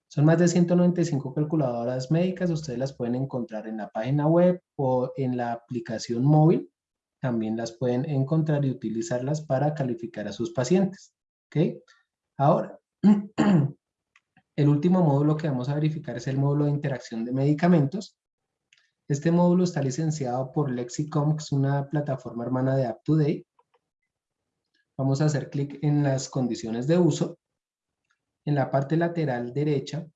Son más de 195 calculadoras médicas, ustedes las pueden encontrar en la página web o en la aplicación móvil también las pueden encontrar y utilizarlas para calificar a sus pacientes. Ahora, el último módulo que vamos a verificar es el módulo de interacción de medicamentos. Este módulo está licenciado por Lexicom, que es una plataforma hermana de UpToDate. Vamos a hacer clic en las condiciones de uso. En la parte lateral derecha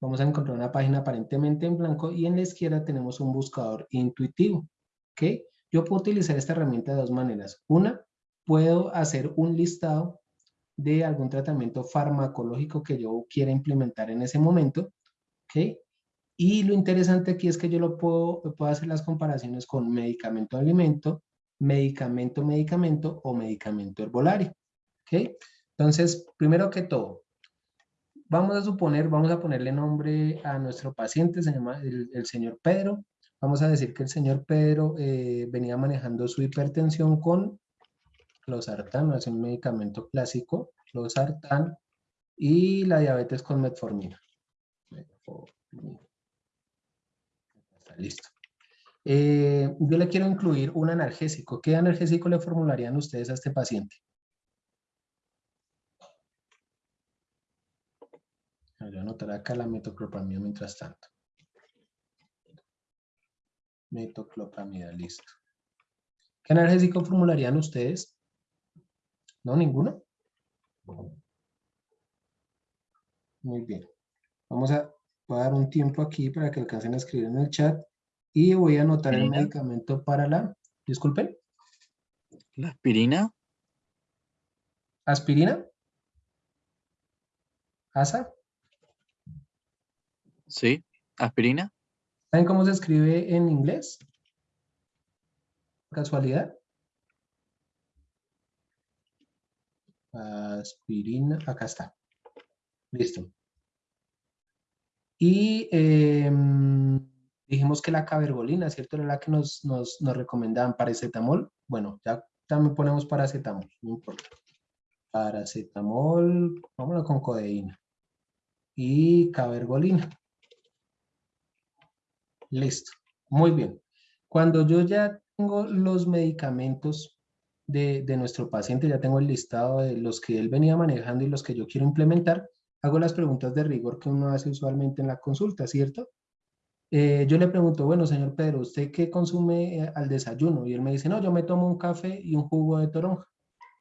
vamos a encontrar una página aparentemente en blanco y en la izquierda tenemos un buscador intuitivo. ¿ok? Yo puedo utilizar esta herramienta de dos maneras. Una, puedo hacer un listado de algún tratamiento farmacológico que yo quiera implementar en ese momento. ¿okay? Y lo interesante aquí es que yo lo puedo, puedo hacer las comparaciones con medicamento-alimento, medicamento-medicamento o medicamento herbolario. ¿okay? Entonces, primero que todo, vamos a suponer, vamos a ponerle nombre a nuestro paciente, se llama el señor Pedro. Vamos a decir que el señor Pedro eh, venía manejando su hipertensión con losartán, es un medicamento clásico, losartán, y la diabetes con metformina. Listo. Eh, yo le quiero incluir un analgésico. ¿Qué analgésico le formularían ustedes a este paciente? Voy a anotar acá la metoclopramida mientras tanto metoclopramida, listo. ¿Qué analgésico formularían ustedes? ¿No? ¿Ninguno? Muy bien. Vamos a, dar un tiempo aquí para que alcancen a escribir en el chat y voy a anotar el medicamento para la... Disculpen.
¿La aspirina?
¿Aspirina? ¿Asa?
Sí, aspirina.
¿Saben cómo se escribe en inglés? ¿Casualidad? Aspirina, acá está. Listo. Y em, dijimos que la cabergolina, ¿cierto? Era la que nos, nos, nos recomendaban paracetamol. Bueno, ya también ponemos paracetamol, no importa. Paracetamol, vámonos con codeína. Y cabergolina. Listo. Muy bien. Cuando yo ya tengo los medicamentos de, nuestro paciente, ya tengo el listado de los que él venía manejando y los que yo quiero implementar, hago las preguntas de rigor que uno hace usualmente en la consulta, ¿cierto? Eh, yo le pregunto, bueno, señor Pedro, ¿usted qué consume eh, al desayuno? Y él me dice, no, yo me tomo un café y un jugo de toronja,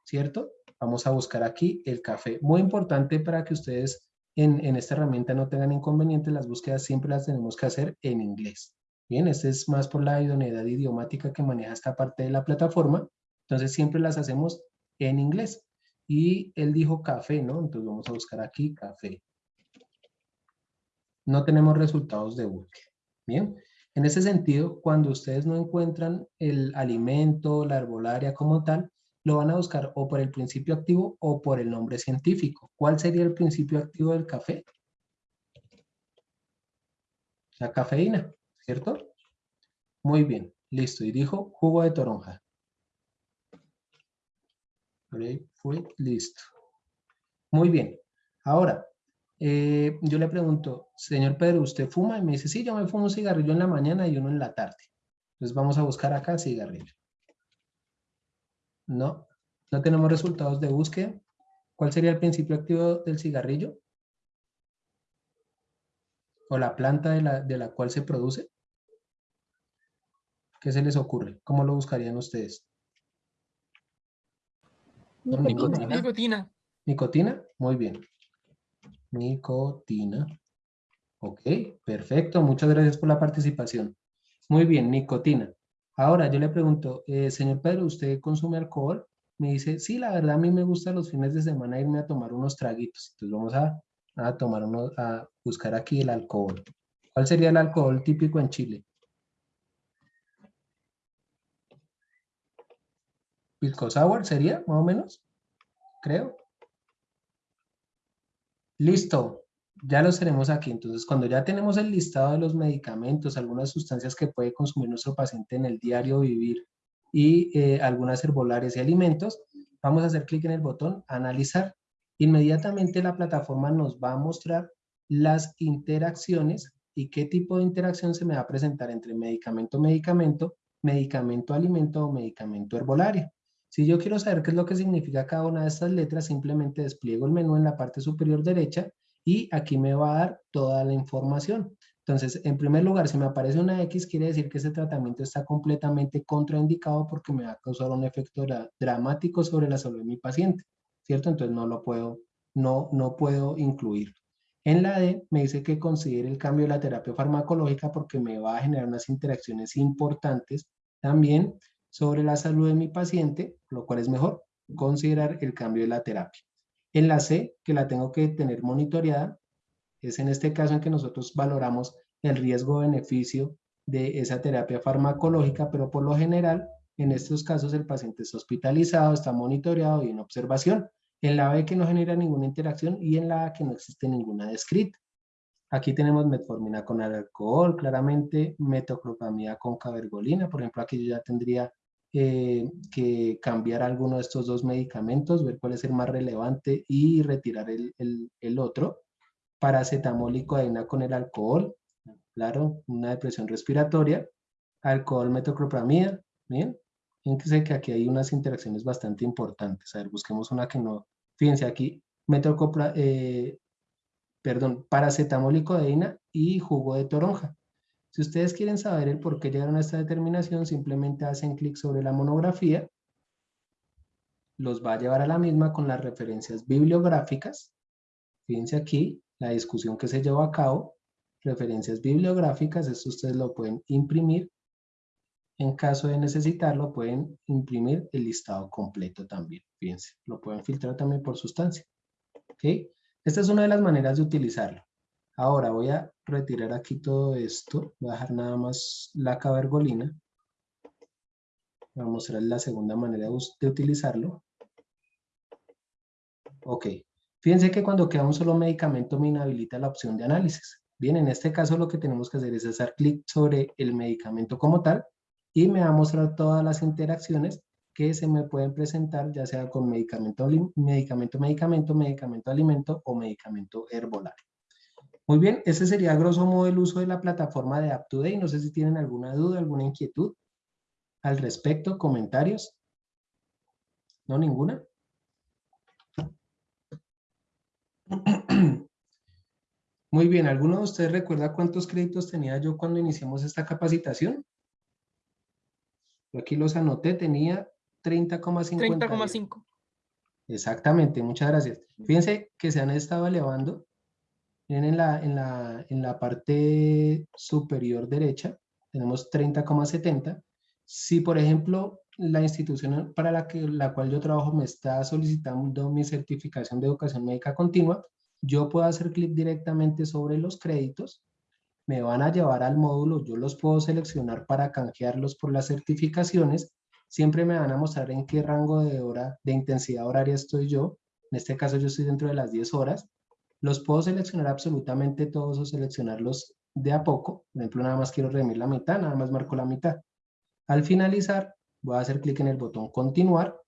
¿cierto? Vamos a buscar aquí el café. Muy importante para que ustedes en, esta herramienta no tengan inconvenientes, las búsquedas siempre las tenemos que hacer en inglés. Bien, este es más por la idoneidad idiomática que maneja esta parte de la plataforma. Entonces siempre las hacemos en inglés. Y él dijo café, ¿no? Entonces vamos a buscar aquí café. No tenemos resultados de búsqueda. Bien, en ese sentido, cuando ustedes no encuentran el alimento, la herbolaria como tal, lo van a buscar o por el principio activo o por el nombre científico. ¿Cuál sería el principio activo del café? La cafeína, ¿cierto? Muy bien, listo. Y dijo jugo de toronja. Grapefruit, listo. Muy bien. Ahora, eh, yo le pregunto, señor Pedro, ¿usted fuma? Y me dice, sí, yo me fumo un cigarrillo en la mañana y uno en la tarde. Entonces vamos a buscar acá cigarrillo. No, no tenemos resultados de búsqueda. ¿Cuál sería el principio activo del cigarrillo? ¿O la planta de la, de la cual se produce? ¿Qué se les ocurre? ¿Cómo lo buscarían ustedes?
Nicotina.
Nicotina.
¿Nicotina? Muy bien. Nicotina. Ok, perfecto. Muchas gracias por la participación. Muy bien, nicotina. Ahora yo le pregunto, eh, señor Pedro, ¿usted consume alcohol? Me dice, sí, la verdad a mí me gusta los fines de semana irme a tomar unos traguitos. Entonces vamos a, a tomar uno, a buscar aquí el alcohol. ¿Cuál sería el alcohol típico en Chile? Pisco sour sería, más o menos, creo. Listo, ya los tenemos aquí. Entonces, cuando ya tenemos el listado de los medicamentos, algunas sustancias que puede consumir nuestro paciente en el diario vivir y eh, algunas herbolares y alimentos, vamos a hacer clic en el botón analizar. Inmediatamente la plataforma nos va a mostrar las interacciones y qué tipo de interacción se me va a presentar entre medicamento-medicamento, medicamento-alimento o medicamento herbolario. Si yo quiero saber qué es lo que significa cada una de estas letras, simplemente despliego el menú en la parte superior derecha y aquí me va a dar toda la información. Entonces, en primer lugar, si me aparece una X, quiere decir que ese tratamiento está completamente contraindicado porque me va a causar un efecto dramático sobre la salud de mi paciente, ¿cierto? Entonces no lo puedo, no, no puedo incluir. En la D me dice que considere el cambio de la terapia farmacológica porque me va a generar unas interacciones importantes también sobre la salud de mi paciente, lo cual es mejor considerar el cambio de la terapia. En la C, que la tengo que tener monitoreada, es en este caso en que nosotros valoramos el riesgo-beneficio de esa terapia farmacológica, pero por lo general, en estos casos el paciente está hospitalizado, está monitoreado y en observación. En la B que no genera ninguna interacción y en la A que no existe ninguna descrita. Aquí tenemos metformina con alcohol, claramente metoclopramida con cabergolina, por ejemplo aquí yo ya tendría eh, que cambiar alguno de estos dos medicamentos, ver cuál es el más relevante y retirar el, el, otro. Paracetamol y codeína con el alcohol, claro, una depresión respiratoria. Alcohol, metoclopramida, bien. Fíjense que aquí hay unas interacciones bastante importantes. A ver, busquemos una que no... Fíjense aquí, metoclopra, eh, perdón, paracetamol y codeína y jugo de toronja. Si ustedes quieren saber el por qué llegaron a esta determinación, simplemente hacen clic sobre la monografía, los va a llevar a la misma con las referencias bibliográficas. Fíjense aquí, la discusión que se llevó a cabo, referencias bibliográficas, esto ustedes lo pueden imprimir. En caso de necesitarlo, pueden imprimir el listado completo también. Fíjense, lo pueden filtrar también por sustancia. ¿Ok? Esta es una de las maneras de utilizarlo. Ahora voy a retirar aquí todo esto, voy a dejar nada más la cabergolina. Voy a mostrar la segunda manera de utilizarlo. Ok, fíjense que cuando queda un solo medicamento me inhabilita la opción de análisis. Bien, en este caso lo que tenemos que hacer es hacer clic sobre el medicamento como tal y me va a mostrar todas las interacciones que se me pueden presentar, ya sea con medicamento, medicamento, medicamento, medicamento, alimento o medicamento herbolario. Muy bien, ese sería a grosso modo el uso de la plataforma de UpToDate. No sé si tienen alguna duda, alguna inquietud al respecto, comentarios. ¿No ninguna? Muy bien, ¿alguno de ustedes recuerda cuántos créditos tenía yo cuando iniciamos esta capacitación? Yo aquí los anoté, tenía 30,5.
30,5.
Exactamente, muchas gracias. Fíjense que se han estado elevando. Miren en la, en la, en la parte superior derecha, tenemos 30,70. Si, por ejemplo, la institución para la, que, la cual yo trabajo me está solicitando mi certificación de educación médica continua, yo puedo hacer clic directamente sobre los créditos, me van a llevar al módulo, yo los puedo seleccionar para canjearlos por las certificaciones, siempre me van a mostrar en qué rango de hora, de intensidad horaria estoy yo, en este caso yo estoy dentro de las 10 horas, los puedo seleccionar absolutamente todos o seleccionarlos de a poco, por ejemplo nada más quiero redimir la mitad, nada más marco la mitad. Al finalizar, voy a hacer clic en el botón continuar.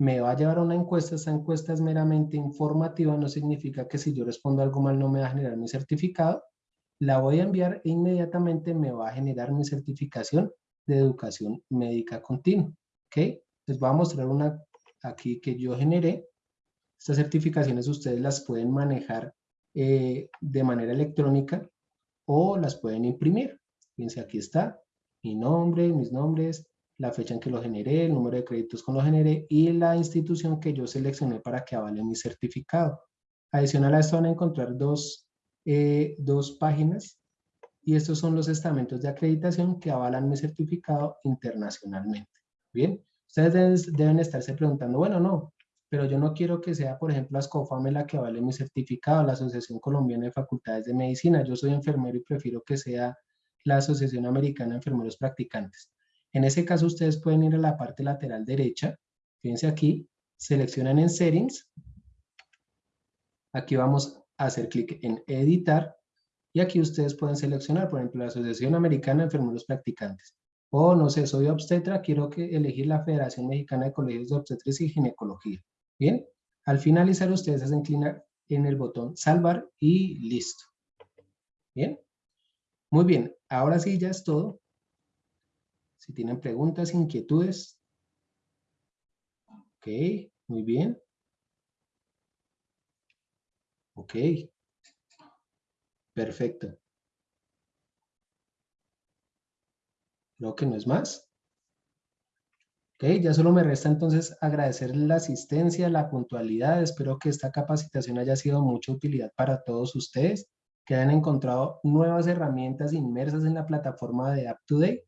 Me va a llevar a una encuesta, esta encuesta es meramente informativa, no significa que si yo respondo algo mal no me va a generar mi certificado, la voy a enviar e inmediatamente me va a generar mi certificación de educación médica continua, ¿ok? Les voy a mostrar una aquí que yo generé, estas certificaciones ustedes las pueden manejar eh, de manera electrónica o las pueden imprimir, fíjense aquí está, mi nombre, mis nombres, la fecha en que lo generé, el número de créditos con lo generé y la institución que yo seleccioné para que avale mi certificado. Adicional a esto van a encontrar dos, eh, dos páginas y estos son los estamentos de acreditación que avalan mi certificado internacionalmente. Bien, ustedes deben, estarse preguntando, bueno, no, pero yo no quiero que sea, por ejemplo, ASCOFAME la que avale mi certificado, la Asociación Colombiana de Facultades de Medicina. Yo soy enfermero y prefiero que sea la Asociación Americana de Enfermeros Practicantes. En ese caso, ustedes pueden ir a la parte lateral derecha. Fíjense aquí, seleccionan en Settings. Aquí vamos a hacer clic en Editar. Y aquí ustedes pueden seleccionar, por ejemplo, la Asociación Americana de Enfermeros Practicantes. O, no sé, soy obstetra, quiero que elegir la Federación Mexicana de Colegios de Obstetras y Ginecología. Bien, al finalizar ustedes hacen clic en el botón Salvar y listo. Bien, muy bien, ahora sí ya es todo. Si tienen preguntas, inquietudes. Ok, muy bien. Ok. Perfecto. Creo que no es más. Ok, ya solo me resta entonces agradecer la asistencia, la puntualidad. Espero que esta capacitación haya sido de mucha utilidad para todos ustedes, que hayan encontrado nuevas herramientas inmersas en la plataforma de UpToDate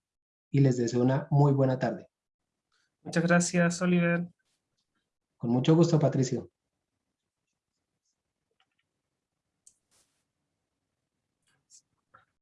y les deseo una muy buena tarde.
Muchas gracias, Oliver.
Con mucho gusto, Patricio.